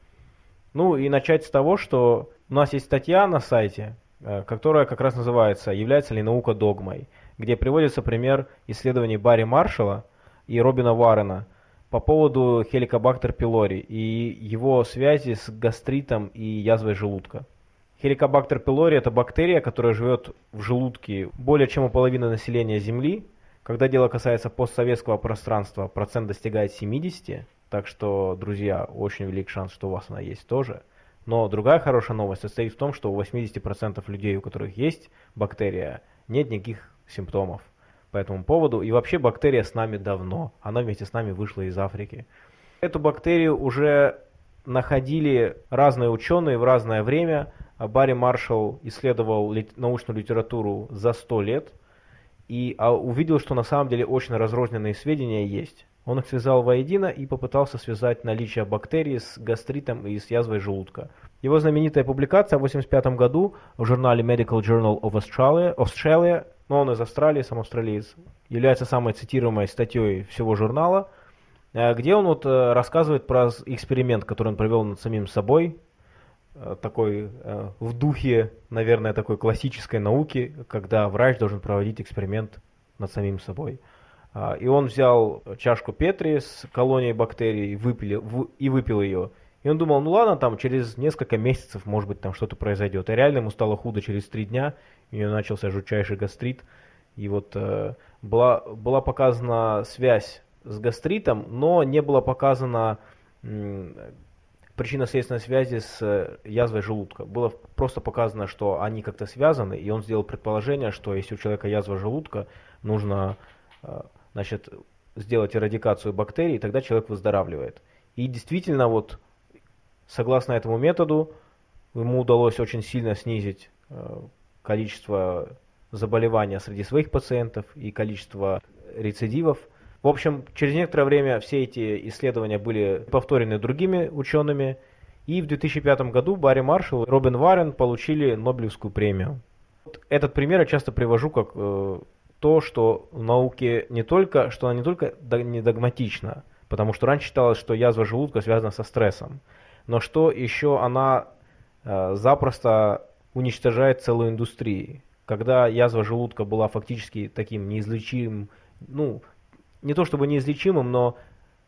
Ну и начать с того, что у нас есть статья на сайте, э, которая как раз называется «Является ли наука догмой?», где приводится пример исследований Барри Маршалла и Робина Варрена по поводу хеликобактер пилори и его связи с гастритом и язвой желудка. Хеликобактер пилори – это бактерия, которая живет в желудке более чем у половины населения Земли. Когда дело касается постсоветского пространства, процент достигает 70, так что, друзья, очень велик шанс, что у вас она есть тоже. Но другая хорошая новость состоит в том, что у 80% людей, у которых есть бактерия, нет никаких симптомов по этому поводу. И вообще бактерия с нами давно. Она вместе с нами вышла из Африки. Эту бактерию уже находили разные ученые в разное время. Барри Маршалл исследовал научную литературу за 100 лет и а, увидел, что на самом деле очень разрозненные сведения есть. Он их связал воедино и попытался связать наличие бактерий с гастритом и с язвой желудка. Его знаменитая публикация в 1985 году в журнале Medical Journal of Australia, Australia но он из Австралии, сам австралиец, является самой цитируемой статьей всего журнала, э, где он вот э, рассказывает про эксперимент, который он провел над самим собой, Э, такой в духе, наверное, такой классической науки, когда врач должен проводить эксперимент над самим собой. А, и он взял чашку Петри с колонией бактерий и выпил, и выпил ее. И он думал, ну ладно, там через несколько месяцев, может быть, там что-то произойдет. И реально ему стало худо через три дня, у него начался жутчайший гастрит. И вот э, была, была показана связь с гастритом, но не было показано причинно-следственной связи с э, язвой желудка. Было просто показано, что они как-то связаны, и он сделал предположение, что если у человека язва желудка, нужно э, значит, сделать эрадикацию бактерий, тогда человек выздоравливает. И действительно, вот согласно этому методу, ему удалось очень сильно снизить э, количество заболевания среди своих пациентов и количество рецидивов – в общем, через некоторое время все эти исследования были повторены другими учеными, и в 2005 году Барри Маршалл и Робин Варен получили Нобелевскую премию. Этот пример я часто привожу как э, то, что в науке не только, что она не только не догматична, потому что раньше считалось, что язва желудка связана со стрессом, но что еще она э, запросто уничтожает целую индустрию. Когда язва желудка была фактически таким неизлечимым, ну, не то чтобы неизлечимым, но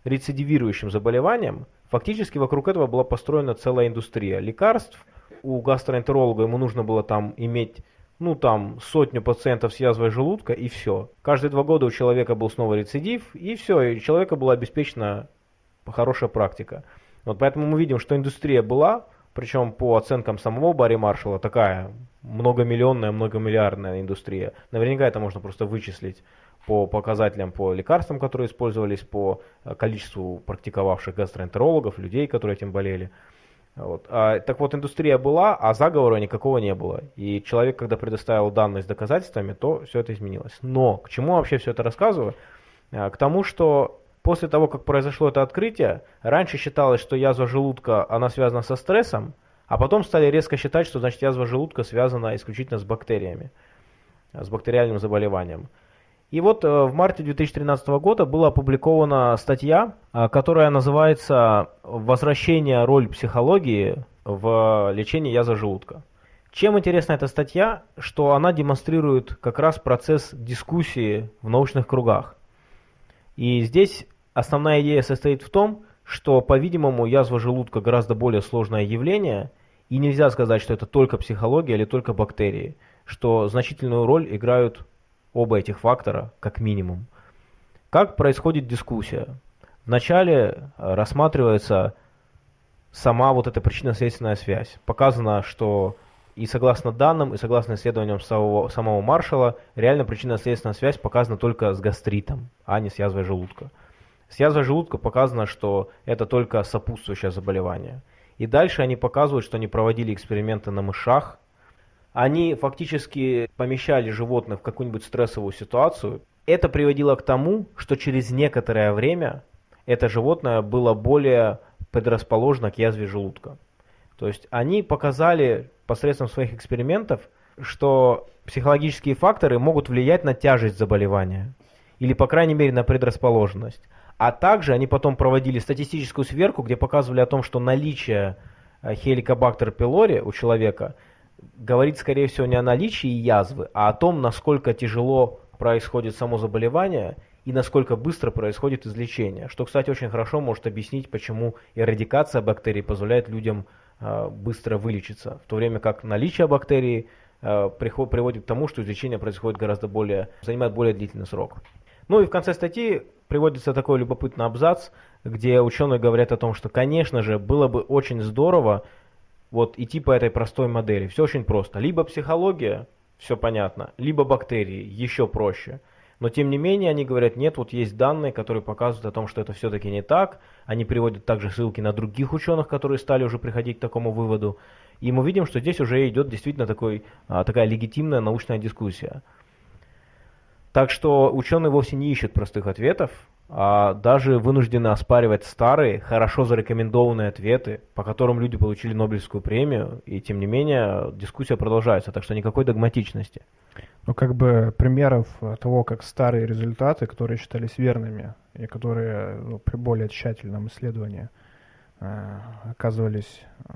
рецидивирующим заболеванием, фактически вокруг этого была построена целая индустрия лекарств. У гастроэнтеролога ему нужно было там иметь ну там сотню пациентов с язвой желудка и все. Каждые два года у человека был снова рецидив и все, и у человека была обеспечена хорошая практика. Вот поэтому мы видим, что индустрия была, причем по оценкам самого Барри Маршалла такая многомиллионная, многомиллиардная индустрия. Наверняка это можно просто вычислить по показателям по лекарствам, которые использовались, по э, количеству практиковавших гастроэнтерологов, людей, которые этим болели. Вот. А, так вот, индустрия была, а заговора никакого не было. И человек, когда предоставил данные с доказательствами, то все это изменилось. Но к чему вообще все это рассказываю? А, к тому, что после того, как произошло это открытие, раньше считалось, что язва желудка, она связана со стрессом, а потом стали резко считать, что значит язва желудка связана исключительно с бактериями, с бактериальным заболеванием. И вот э, в марте 2013 года была опубликована статья, э, которая называется «Возвращение роль психологии в лечении язва желудка». Чем интересна эта статья, что она демонстрирует как раз процесс дискуссии в научных кругах. И здесь основная идея состоит в том, что, по-видимому, язва желудка гораздо более сложное явление, и нельзя сказать, что это только психология или только бактерии, что значительную роль играют оба этих фактора как минимум. Как происходит дискуссия? Вначале э, рассматривается сама вот эта причинно-следственная связь. Показано, что и согласно данным, и согласно исследованиям самого, самого Маршала, реально причинно-следственная связь показана только с гастритом, а не с язвой желудка. С язвой желудка показано, что это только сопутствующее заболевание. И дальше они показывают, что они проводили эксперименты на мышах, они фактически помещали животных в какую-нибудь стрессовую ситуацию. Это приводило к тому, что через некоторое время это животное было более предрасположено к язве желудка. То есть они показали посредством своих экспериментов, что психологические факторы могут влиять на тяжесть заболевания или, по крайней мере, на предрасположенность. А также они потом проводили статистическую сверку, где показывали о том, что наличие хеликобактер пилори у человека говорит, скорее всего, не о наличии язвы, а о том, насколько тяжело происходит само заболевание и насколько быстро происходит излечение. Что, кстати, очень хорошо может объяснить, почему эрадикация бактерий позволяет людям э, быстро вылечиться, в то время как наличие бактерий э, приход, приводит к тому, что излечение происходит гораздо более, занимает более длительный срок. Ну и в конце статьи приводится такой любопытный абзац, где ученые говорят о том, что, конечно же, было бы очень здорово вот идти по этой простой модели. Все очень просто. Либо психология, все понятно, либо бактерии, еще проще. Но тем не менее они говорят, нет, вот есть данные, которые показывают о том, что это все-таки не так. Они приводят также ссылки на других ученых, которые стали уже приходить к такому выводу. И мы видим, что здесь уже идет действительно такой, а, такая легитимная научная дискуссия. Так что ученые вовсе не ищут простых ответов, а даже вынуждены оспаривать старые, хорошо зарекомендованные ответы, по которым люди получили Нобелевскую премию, и тем не менее дискуссия продолжается, так что никакой догматичности. Ну, как бы примеров того, как старые результаты, которые считались верными, и которые ну, при более тщательном исследовании оказывались э,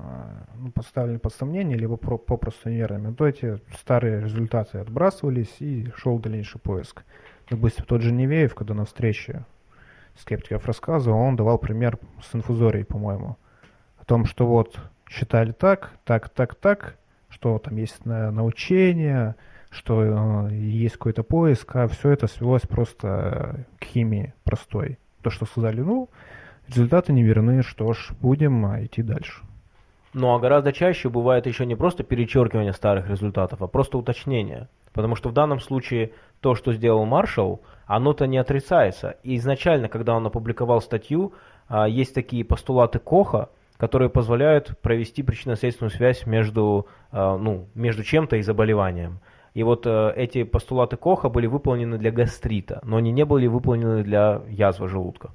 ну, поставлены под сомнение, либо про, попросту неверными, то эти старые результаты отбрасывались и шел дальнейший поиск. Допустим, тот же Невеев, когда на встрече скептиков рассказывал, он давал пример с инфузорией, по-моему, о том, что вот считали так, так, так, так, что там есть научение, что э, есть какой-то поиск, а все это свелось просто к химии простой. То, что сказали, ну, результаты не верны, что ж, будем а, идти дальше. Ну а гораздо чаще бывает еще не просто перечеркивание старых результатов, а просто уточнение. Потому что в данном случае то, что сделал Маршалл, оно-то не отрицается. И изначально, когда он опубликовал статью, а, есть такие постулаты Коха, которые позволяют провести причинно-следственную связь между, а, ну, между чем-то и заболеванием. И вот э, эти постулаты Коха были выполнены для гастрита, но они не были выполнены для язвы желудка.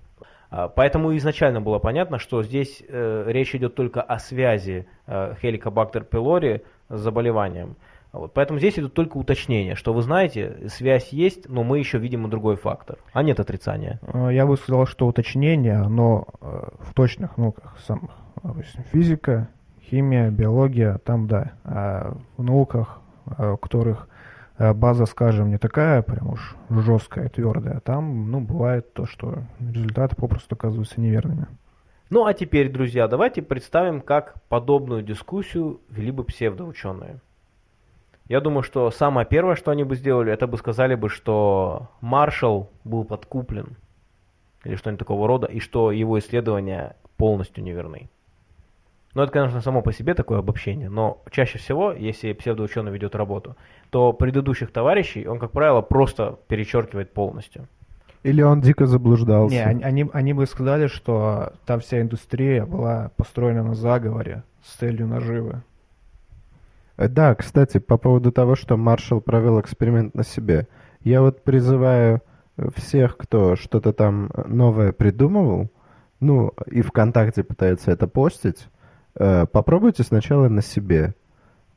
А, поэтому изначально было понятно, что здесь э, речь идет только о связи э, Helicobacter pylori с заболеванием. Вот, поэтому здесь идут только уточнения, что вы знаете, связь есть, но мы еще видим и другой фактор, а нет отрицания. Я бы сказал, что уточнение, но в точных науках самых, допустим, физика, химия, биология, там да, а в науках Э, у которых э, база, скажем, не такая прям уж жесткая, твердая, там, ну, бывает то, что результаты попросту оказываются неверными. Ну, а теперь, друзья, давайте представим, как подобную дискуссию вели бы псевдоученые. Я думаю, что самое первое, что они бы сделали, это бы сказали бы, что Маршалл был подкуплен, или что-нибудь такого рода, и что его исследования полностью неверны. Ну, это, конечно, само по себе такое обобщение, но чаще всего, если псевдоученый ведет работу, то предыдущих товарищей он, как правило, просто перечеркивает полностью. Или он дико заблуждался. Не, они, они бы сказали, что там вся индустрия была построена на заговоре с целью наживы. Э, да, кстати, по поводу того, что Маршалл провел эксперимент на себе. Я вот призываю всех, кто что-то там новое придумывал, ну, и ВКонтакте пытается это постить, Э, попробуйте сначала на себе,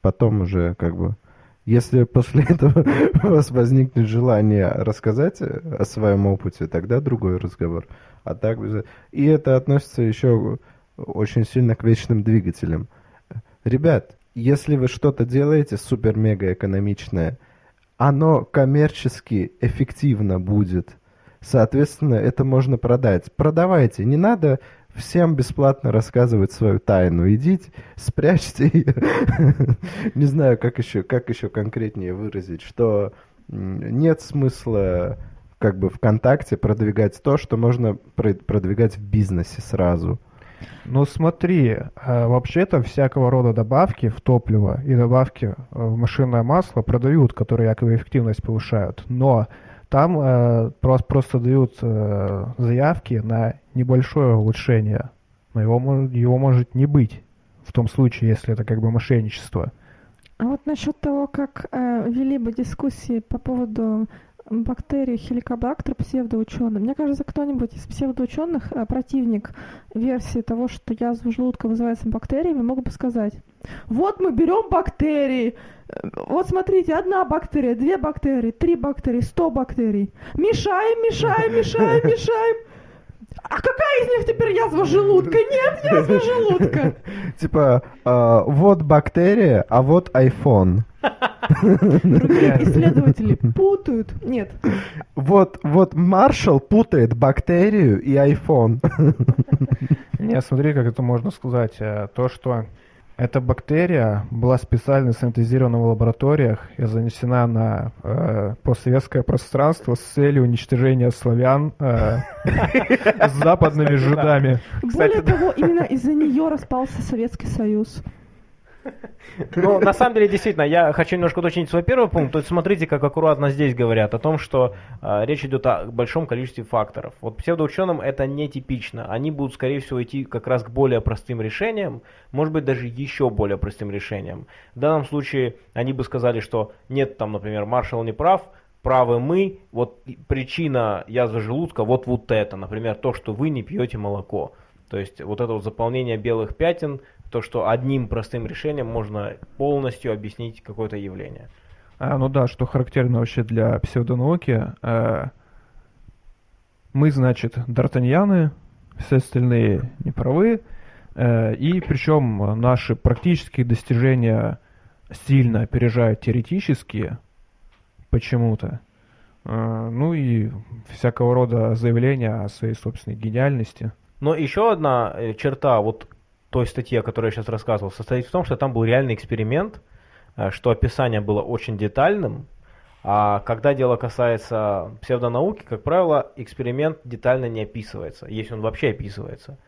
потом уже как бы... Если после этого у вас возникнет желание рассказать о своем опыте, тогда другой разговор. А так И это относится еще очень сильно к вечным двигателям. Ребят, если вы что-то делаете супер-мега экономичное, оно коммерчески эффективно будет. Соответственно, это можно продать. Продавайте. Не надо всем бесплатно рассказывать свою тайну. Идите, спрячьте ее. Не знаю, как еще, как еще конкретнее выразить, что нет смысла как бы ВКонтакте продвигать то, что можно продвигать в бизнесе сразу. Ну смотри, а, вообще-то всякого рода добавки в топливо и добавки в машинное масло продают, которые якобы эффективность повышают. Но там э, просто, просто дают э, заявки на небольшое улучшение, но его, его может не быть в том случае, если это как бы мошенничество. А вот насчет того, как э, вели бы дискуссии по поводу бактерий хеликобактер псевдоученый. Мне кажется, кто-нибудь из псевдоученых, э, противник версии того, что язва желудка вызывается бактериями, мог бы сказать, вот мы берем бактерии, вот смотрите, одна бактерия, две бактерии, три бактерии, сто бактерий. Мешаем, мешаем, мешаем, мешаем. А какая из них теперь язва желудка? Нет, язва желудка. Типа, а, вот бактерия, а вот iPhone. Другие исследователи путают. Нет. Вот, вот Маршал путает бактерию и iPhone. Не, смотри, как это можно сказать. Э, то, что Эта бактерия была специально синтезирована в лабораториях и занесена на э, постсоветское пространство с целью уничтожения славян э, с западными жидами. Более того, именно из-за нее распался Советский Союз. Ну, на самом деле, действительно, я хочу немножко уточнить свой первый пункт. То есть, смотрите, как аккуратно здесь говорят о том, что э, речь идет о большом количестве факторов. Вот псевдоученым это нетипично. Они будут, скорее всего, идти как раз к более простым решениям, может быть, даже еще более простым решениям. В данном случае они бы сказали, что нет, там, например, маршал не прав, правы мы, вот причина язвы желудка, вот вот это, например, то, что вы не пьете молоко. То есть вот это вот заполнение белых пятен, то, что одним простым решением можно полностью объяснить какое-то явление. А, ну да, что характерно вообще для псевдонауки. А, мы, значит, д'Артаньяны, все остальные неправы, а, и причем наши практические достижения сильно опережают теоретические почему-то. А, ну и всякого рода заявления о своей собственной гениальности. Но еще одна э, черта вот той статьи, о которой я сейчас рассказывал, состоит в том, что там был реальный эксперимент, э, что описание было очень детальным, а когда дело касается псевдонауки, как правило, эксперимент детально не описывается, если он вообще описывается.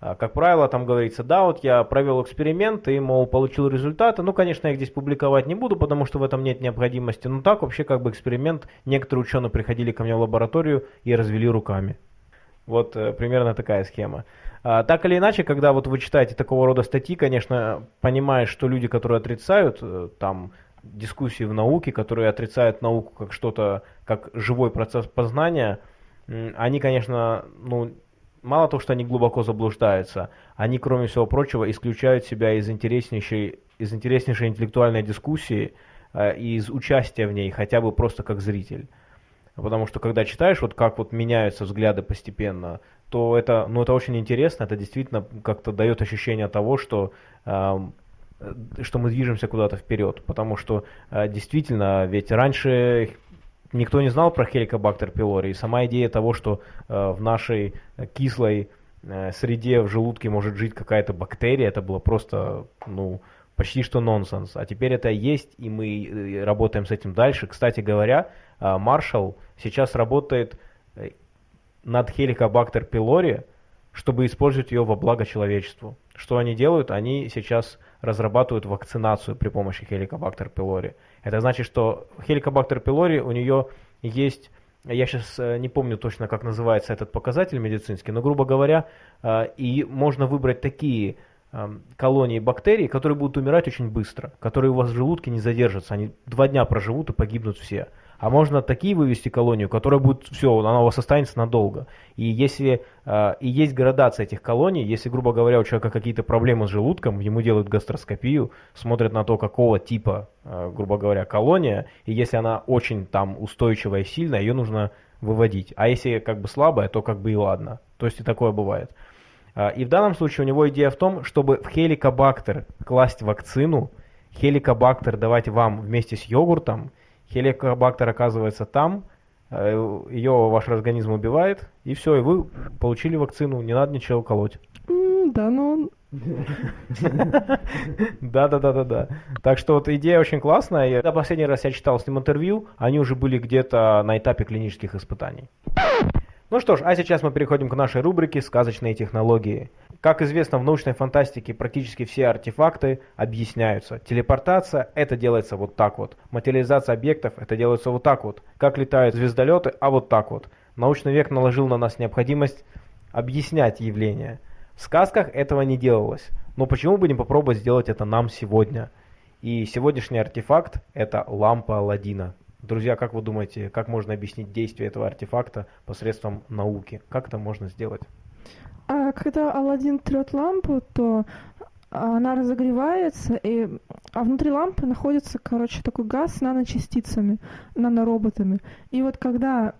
А, как правило, там говорится, да, вот я провел эксперимент и, мол, получил результаты. Ну, конечно, я их здесь публиковать не буду, потому что в этом нет необходимости. Но так вообще как бы эксперимент. Некоторые ученые приходили ко мне в лабораторию и развели руками. Вот э, примерно такая схема. А, так или иначе, когда вот вы читаете такого рода статьи, конечно, понимаешь, что люди, которые отрицают э, там дискуссии в науке, которые отрицают науку как что-то, как живой процесс познания, они, конечно, ну, мало того, что они глубоко заблуждаются, они, кроме всего прочего, исключают себя из интереснейшей, из интереснейшей интеллектуальной дискуссии, э, из участия в ней, хотя бы просто как зритель. Потому что когда читаешь, вот как вот меняются взгляды постепенно, то это, ну, это очень интересно, это действительно как-то дает ощущение того, что, э, что мы движемся куда-то вперед. Потому что э, действительно, ведь раньше никто не знал про хеликобактер пилори, и сама идея того, что э, в нашей кислой среде в желудке может жить какая-то бактерия, это было просто, ну, почти что нонсенс. А теперь это есть, и мы работаем с этим дальше. Кстати говоря, Маршалл сейчас работает над Helicobacter pylori, чтобы использовать ее во благо человечеству. Что они делают? Они сейчас разрабатывают вакцинацию при помощи Helicobacter pylori. Это значит, что Helicobacter pylori у нее есть, я сейчас э, не помню точно, как называется этот показатель медицинский, но, грубо говоря, э, и можно выбрать такие колонии бактерий, которые будут умирать очень быстро, которые у вас в желудке не задержатся, они два дня проживут и погибнут все. А можно такие вывести колонию, которая будет, все, она у вас останется надолго. И если э, и есть градация этих колоний, если, грубо говоря, у человека какие-то проблемы с желудком, ему делают гастроскопию, смотрят на то, какого типа, э, грубо говоря, колония, и если она очень там устойчивая и сильная, ее нужно выводить. А если как бы слабая, то как бы и ладно. То есть и такое бывает. И в данном случае у него идея в том, чтобы в хеликобактер класть вакцину, хеликобактер давать вам вместе с йогуртом, хеликобактер оказывается там, э, ее ваш организм убивает, и все, и вы получили вакцину, не надо ничего колоть. да, ну... Да, да, да, да, да. Так что вот идея очень классная. Я последний раз я читал с ним интервью, они уже были где-то на этапе клинических испытаний. Ну что ж, а сейчас мы переходим к нашей рубрике «Сказочные технологии». Как известно, в научной фантастике практически все артефакты объясняются. Телепортация – это делается вот так вот. Материализация объектов – это делается вот так вот. Как летают звездолеты, а вот так вот. Научный век наложил на нас необходимость объяснять явления. В сказках этого не делалось. Но почему бы не попробовать сделать это нам сегодня? И сегодняшний артефакт – это лампа Алладина. Друзья, как вы думаете, как можно объяснить действие этого артефакта посредством науки? Как это можно сделать? А когда Алладин трет лампу, то она разогревается, и, а внутри лампы находится, короче, такой газ с наночастицами, нанороботами. И вот когда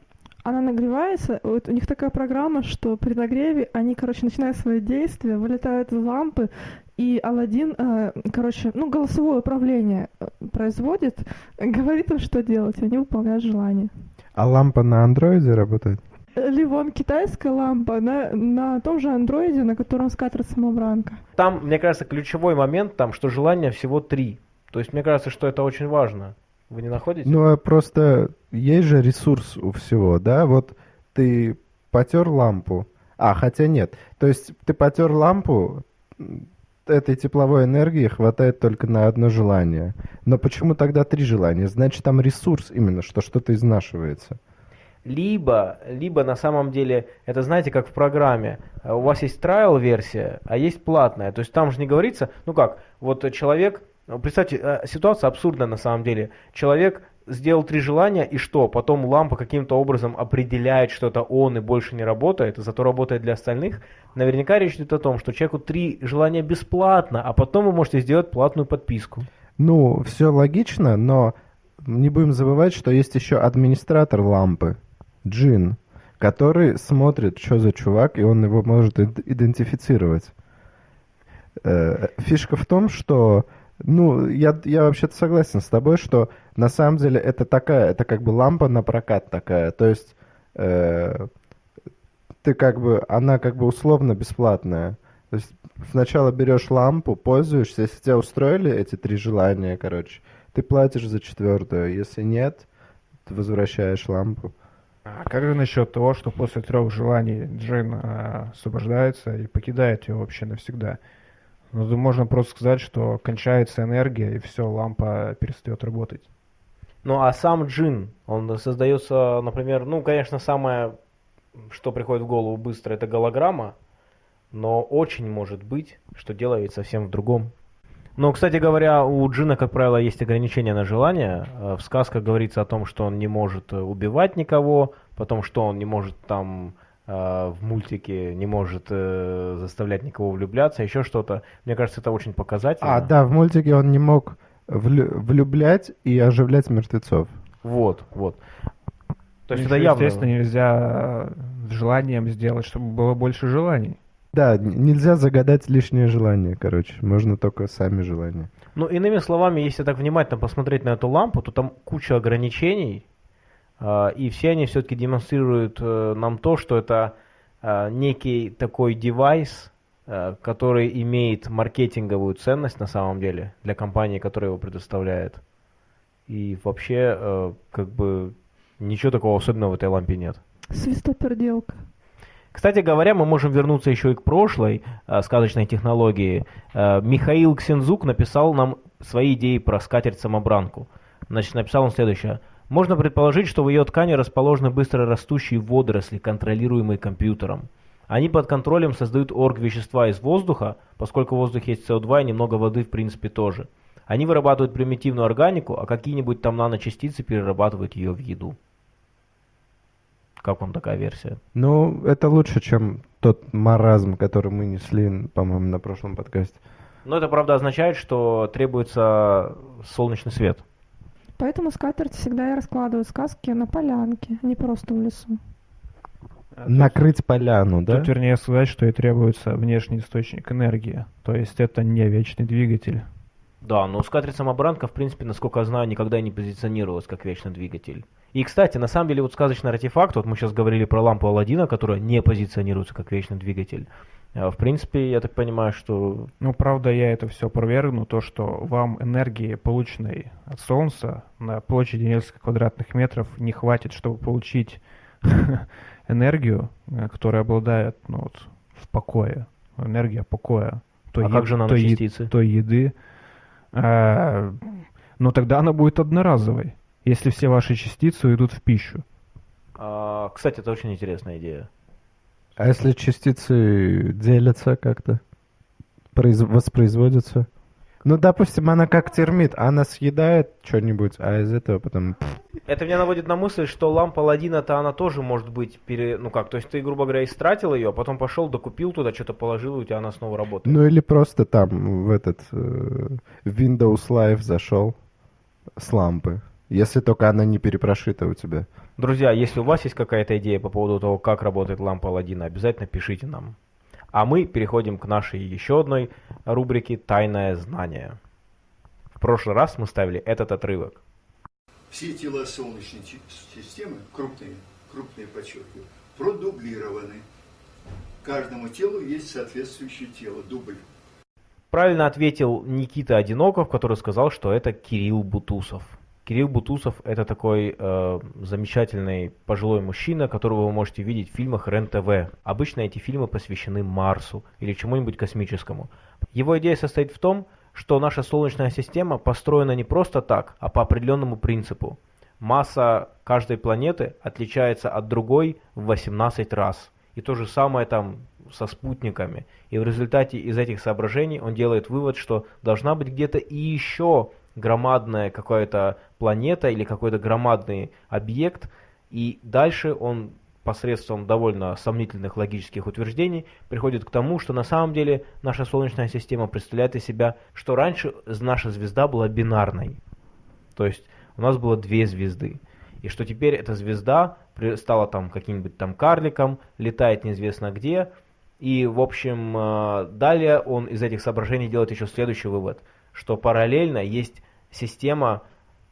она нагревается, вот у них такая программа, что при нагреве они, короче, начинают свои действия, вылетают из лампы, и Алладин, э, короче, ну, голосовое управление э, производит, говорит им, что делать, и они выполняют желание. А лампа на андроиде работает? Или вон китайская лампа на, на том же андроиде, на котором скатер самобранка. Там, мне кажется, ключевой момент там, что желания всего три. То есть мне кажется, что это очень важно. Вы не находите? Ну, а просто есть же ресурс у всего, да? Вот ты потер лампу. А, хотя нет. То есть ты потер лампу, этой тепловой энергии хватает только на одно желание. Но почему тогда три желания? Значит, там ресурс именно, что что-то изнашивается. Либо, либо на самом деле, это знаете, как в программе, у вас есть trial версия, а есть платная. То есть там же не говорится, ну как, вот человек, представьте, э, ситуация абсурдная на самом деле. Человек сделал три желания, и что? Потом лампа каким-то образом определяет, что это он и больше не работает, зато работает для остальных. Наверняка речь идет о том, что человеку три желания бесплатно, а потом вы можете сделать платную подписку. Ну, все логично, но не будем забывать, что есть еще администратор лампы. Джин, который смотрит, что за чувак, и он его может идентифицировать. Э, фишка в том, что, ну, я, я вообще-то согласен с тобой, что на самом деле это такая, это как бы лампа на прокат такая, то есть э, ты как бы, она как бы условно бесплатная. То есть сначала берешь лампу, пользуешься, если тебя устроили эти три желания, короче, ты платишь за четвертую, если нет, ты возвращаешь лампу. А как же насчет того, что после трех желаний Джин а, освобождается и покидает ее вообще навсегда? Ну, можно просто сказать, что кончается энергия, и все, лампа перестает работать. Ну, а сам джин, он создается, например, ну, конечно, самое, что приходит в голову быстро, это голограмма, но очень может быть, что дело ведь совсем в другом. Но, кстати говоря, у Джина, как правило, есть ограничения на желание. Э, в сказках говорится о том, что он не может э, убивать никого, потом, что он не может там э, в мультике не может заставлять никого влюбляться, еще что-то. Мне кажется, это очень показательно. А, да, в мультике он не мог влю влюблять и оживлять мертвецов. Вот, вот. То есть Еще, это явно... Естественно, нельзя желанием сделать, чтобы было больше желаний. Да, нельзя загадать лишнее желание, короче. Можно только сами желания. Ну, иными словами, если так внимательно посмотреть на эту лампу, то там куча ограничений, э, и все они все-таки демонстрируют э, нам то, что это э, некий такой девайс, э, который имеет маркетинговую ценность на самом деле для компании, которая его предоставляет. И вообще, э, как бы, ничего такого особенного в этой лампе нет. Свистоперделка. Кстати говоря, мы можем вернуться еще и к прошлой э, сказочной технологии. Э, Михаил Ксензук написал нам свои идеи про скатерть-самобранку. Значит, написал он следующее. Можно предположить, что в ее ткани расположены быстро растущие водоросли, контролируемые компьютером. Они под контролем создают орг-вещества из воздуха, поскольку в воздухе есть СО2 и немного воды в принципе тоже. Они вырабатывают примитивную органику, а какие-нибудь там наночастицы перерабатывают ее в еду. Как вам такая версия? Ну, это лучше, чем тот маразм, который мы несли, по-моему, на прошлом подкасте. Но это, правда, означает, что требуется солнечный свет. Поэтому скатерть всегда и раскладывают сказки на полянке, а не просто в лесу. Накрыть поляну, да? Тут вернее сказать, что и требуется внешний источник энергии. То есть это не вечный двигатель. Да, но скатерть-самобранка, в принципе, насколько я знаю, никогда не позиционировалась как вечный двигатель. И, кстати, на самом деле, вот сказочный артефакт, вот мы сейчас говорили про лампу Алладина, которая не позиционируется как вечный двигатель. А, в принципе, я так понимаю, что... Ну, правда, я это все провергну, то, что вам энергии, полученной от Солнца на площади несколько квадратных метров, не хватит, чтобы получить энергию, э, которая обладает ну, вот, в покое, энергия покоя. Той а как же наночастицы? Той, той еды. А, но тогда она будет одноразовой если все ваши частицы уйдут в пищу. А, кстати, это очень интересная идея. А если частицы делятся как-то? Произ... Воспроизводятся? Ну, допустим, она как термит, она съедает что-нибудь, а из этого потом... Это меня наводит на мысль, что лампа Ладина-то она тоже может быть пере... Ну как, то есть ты, грубо говоря, истратил ее, а потом пошел, докупил туда, что-то положил, и у тебя она снова работает. Ну или просто там в этот э, Windows Live зашел с лампы. Если только она не перепрошита у тебя. Друзья, если у вас есть какая-то идея по поводу того, как работает лампа Аладдина, обязательно пишите нам. А мы переходим к нашей еще одной рубрике «Тайное знание». В прошлый раз мы ставили этот отрывок. Все тела Солнечной системы, крупные, крупные подчеркиваю, продублированы. Каждому телу есть соответствующее тело, дубль. Правильно ответил Никита Одиноков, который сказал, что это Кирилл Бутусов. Кирилл Бутусов это такой э, замечательный пожилой мужчина, которого вы можете видеть в фильмах РЕН-ТВ. Обычно эти фильмы посвящены Марсу или чему-нибудь космическому. Его идея состоит в том, что наша Солнечная система построена не просто так, а по определенному принципу. Масса каждой планеты отличается от другой в 18 раз. И то же самое там со спутниками. И в результате из этих соображений он делает вывод, что должна быть где-то и еще громадная какая-то планета или какой-то громадный объект. И дальше он посредством довольно сомнительных логических утверждений приходит к тому, что на самом деле наша Солнечная система представляет из себя, что раньше наша звезда была бинарной. То есть у нас было две звезды. И что теперь эта звезда стала там каким-нибудь там карликом, летает неизвестно где. И, в общем, э, далее он из этих соображений делает еще следующий вывод, что параллельно есть система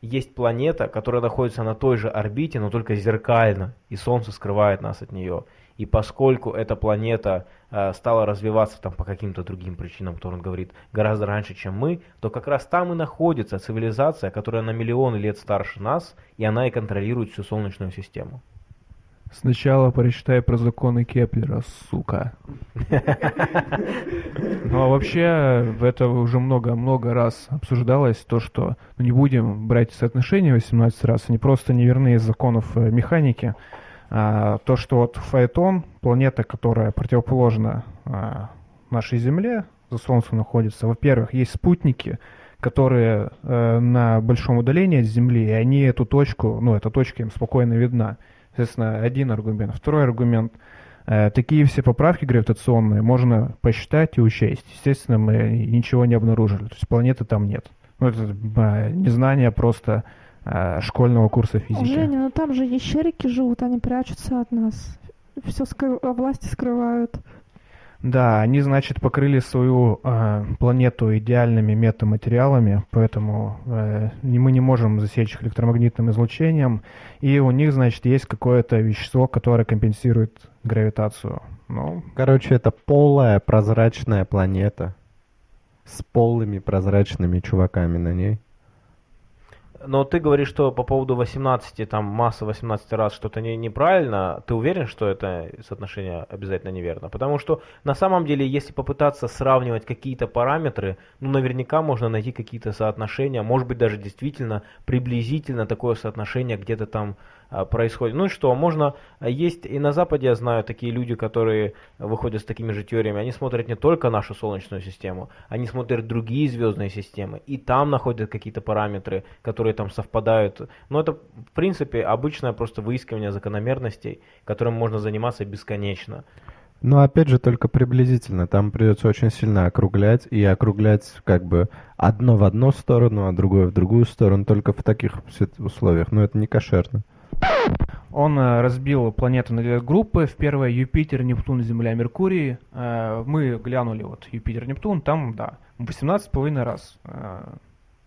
есть планета, которая находится на той же орбите, но только зеркально, и Солнце скрывает нас от нее. И поскольку эта планета э, стала развиваться там по каким-то другим причинам, которые он говорит, гораздо раньше, чем мы, то как раз там и находится цивилизация, которая на миллионы лет старше нас, и она и контролирует всю Солнечную систему. Сначала прочитай про законы Кеплера, сука. Ну а вообще, это уже много-много раз обсуждалось, то, что ну, не будем брать соотношение 18 раз, они просто неверны из законов э, механики. А, то, что вот Фаэтон, планета, которая противоположна а, нашей Земле, за Солнцем находится, во-первых, есть спутники, которые э, на большом удалении от Земли, и они эту точку, ну, эта точка им спокойно видна. Соответственно, один аргумент. Второй аргумент. Э, такие все поправки гравитационные можно посчитать и учесть. Естественно, мы ничего не обнаружили. То есть планеты там нет. Ну, это э, незнание просто э, школьного курса физики. Женя, но там же ящерики живут, они прячутся от нас. Все скры... власти скрывают. Да, они, значит, покрыли свою э, планету идеальными метаматериалами, поэтому э, мы не можем засечь их электромагнитным излучением, и у них, значит, есть какое-то вещество, которое компенсирует гравитацию. Ну, Короче, это полая прозрачная планета с полыми прозрачными чуваками на ней. Но ты говоришь, что по поводу 18, там масса 18 раз что-то не, неправильно. Ты уверен, что это соотношение обязательно неверно? Потому что на самом деле, если попытаться сравнивать какие-то параметры, ну наверняка можно найти какие-то соотношения, может быть даже действительно приблизительно такое соотношение где-то там происходит. Ну и что, можно, а, есть и на Западе, я знаю, такие люди, которые выходят с такими же теориями, они смотрят не только нашу Солнечную систему, они смотрят другие звездные системы, и там находят какие-то параметры, которые там совпадают. Но это, в принципе, обычное просто выискивание закономерностей, которым можно заниматься бесконечно. Но опять же только приблизительно. Там придется очень сильно округлять и округлять как бы одно в одну сторону, а другое в другую сторону, только в таких условиях. Но это не кошерно. Он э, разбил планеты на две группы. В первой Юпитер, Нептун, Земля, Меркурий. Э, мы глянули вот Юпитер, Нептун, там, да, 18,5 раз э,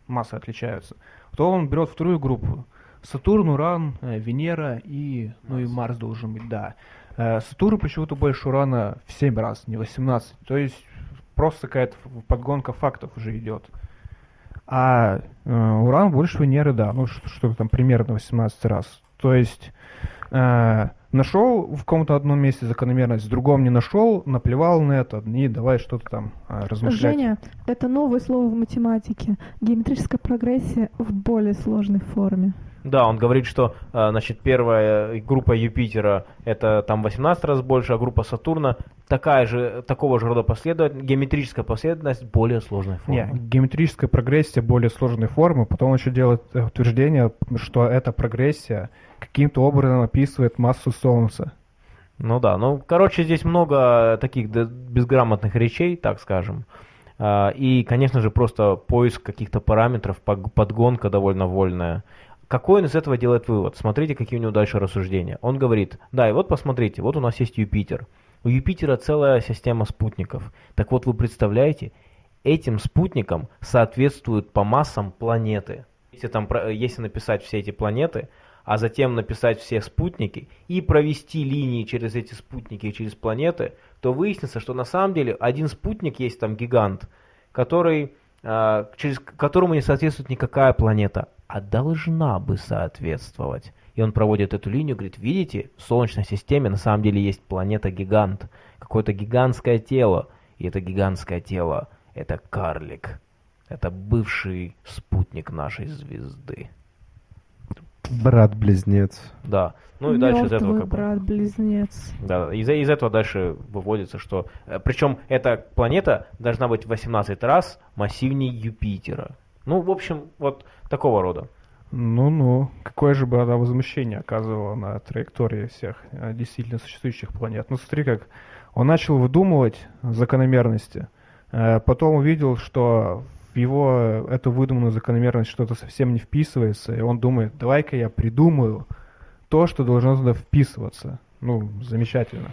массы отличаются. То он берет вторую группу. Сатурн, Уран, Венера и, ну и Марс должен быть, да. Сатурн почему-то больше Урана в 7 раз, не 18. То есть просто какая-то подгонка фактов уже идет. А э, Уран больше Венеры, да, ну что-то там примерно 18 раз. То есть э, нашел в каком-то одном месте закономерность, в другом не нашел, наплевал на это, и давай что-то там э, размышлять. Женя, это новое слово в математике. Геометрическая прогрессия в более сложной форме. Да, он говорит, что э, значит, первая группа Юпитера это там 18 раз больше, а группа Сатурна такая же, такого же рода последовательность, геометрическая последовательность более сложной формы. Нет, геометрическая прогрессия более сложной формы, потом он еще делает утверждение, что эта прогрессия каким-то образом описывает массу Солнца. Ну да, ну короче здесь много таких безграмотных речей, так скажем. А, и, конечно же, просто поиск каких-то параметров, подгонка довольно вольная. Какой он из этого делает вывод? Смотрите, какие у него дальше рассуждения. Он говорит, да, и вот посмотрите, вот у нас есть Юпитер. У Юпитера целая система спутников. Так вот, вы представляете, этим спутникам соответствуют по массам планеты. Если, там, если написать все эти планеты, а затем написать все спутники и провести линии через эти спутники и через планеты, то выяснится, что на самом деле один спутник есть там гигант, который, э, через которому не соответствует никакая планета, а должна бы соответствовать. И он проводит эту линию, говорит, видите, в Солнечной системе на самом деле есть планета-гигант, какое-то гигантское тело, и это гигантское тело – это карлик, это бывший спутник нашей звезды. Брат-близнец. Да. Ну и дальше из этого как брат-близнец. Да, из, из этого дальше выводится, что... Э, Причем эта планета должна быть 18 раз массивнее Юпитера. Ну, в общем, вот такого рода. Ну-ну, какое же бы она возмущение оказывала на траектории всех э, действительно существующих планет. Ну смотри, как он начал выдумывать закономерности, э, потом увидел, что в его эту выдуманную закономерность что-то совсем не вписывается, и он думает, давай-ка я придумаю то, что должно туда вписываться. Ну, замечательно.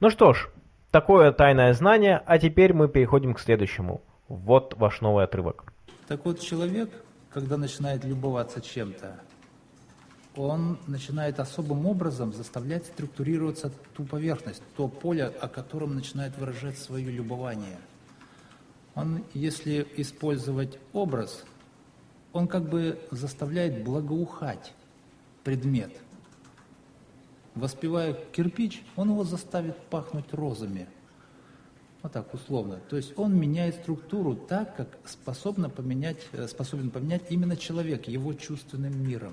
Ну что ж, такое тайное знание, а теперь мы переходим к следующему. Вот ваш новый отрывок. Так вот, человек, когда начинает любоваться чем-то, он начинает особым образом заставлять структурироваться ту поверхность, то поле, о котором начинает выражать свое любование. Он, если использовать образ, он как бы заставляет благоухать предмет. Воспевая кирпич, он его заставит пахнуть розами – вот так условно. То есть он меняет структуру так, как способно поменять, э, способен поменять именно человек, его чувственным миром.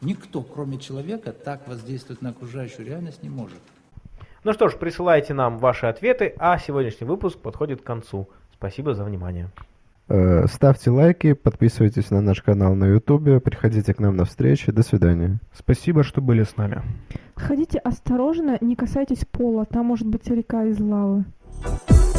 Никто, кроме человека, так воздействовать на окружающую реальность не может. Ну что ж, присылайте нам ваши ответы, а сегодняшний выпуск подходит к концу. Спасибо за внимание. Э, ставьте лайки, подписывайтесь на наш канал на ютубе, приходите к нам на встречи. До свидания. Спасибо, что были с нами. Ходите осторожно, не касайтесь пола, там может быть река из лавы. Bye.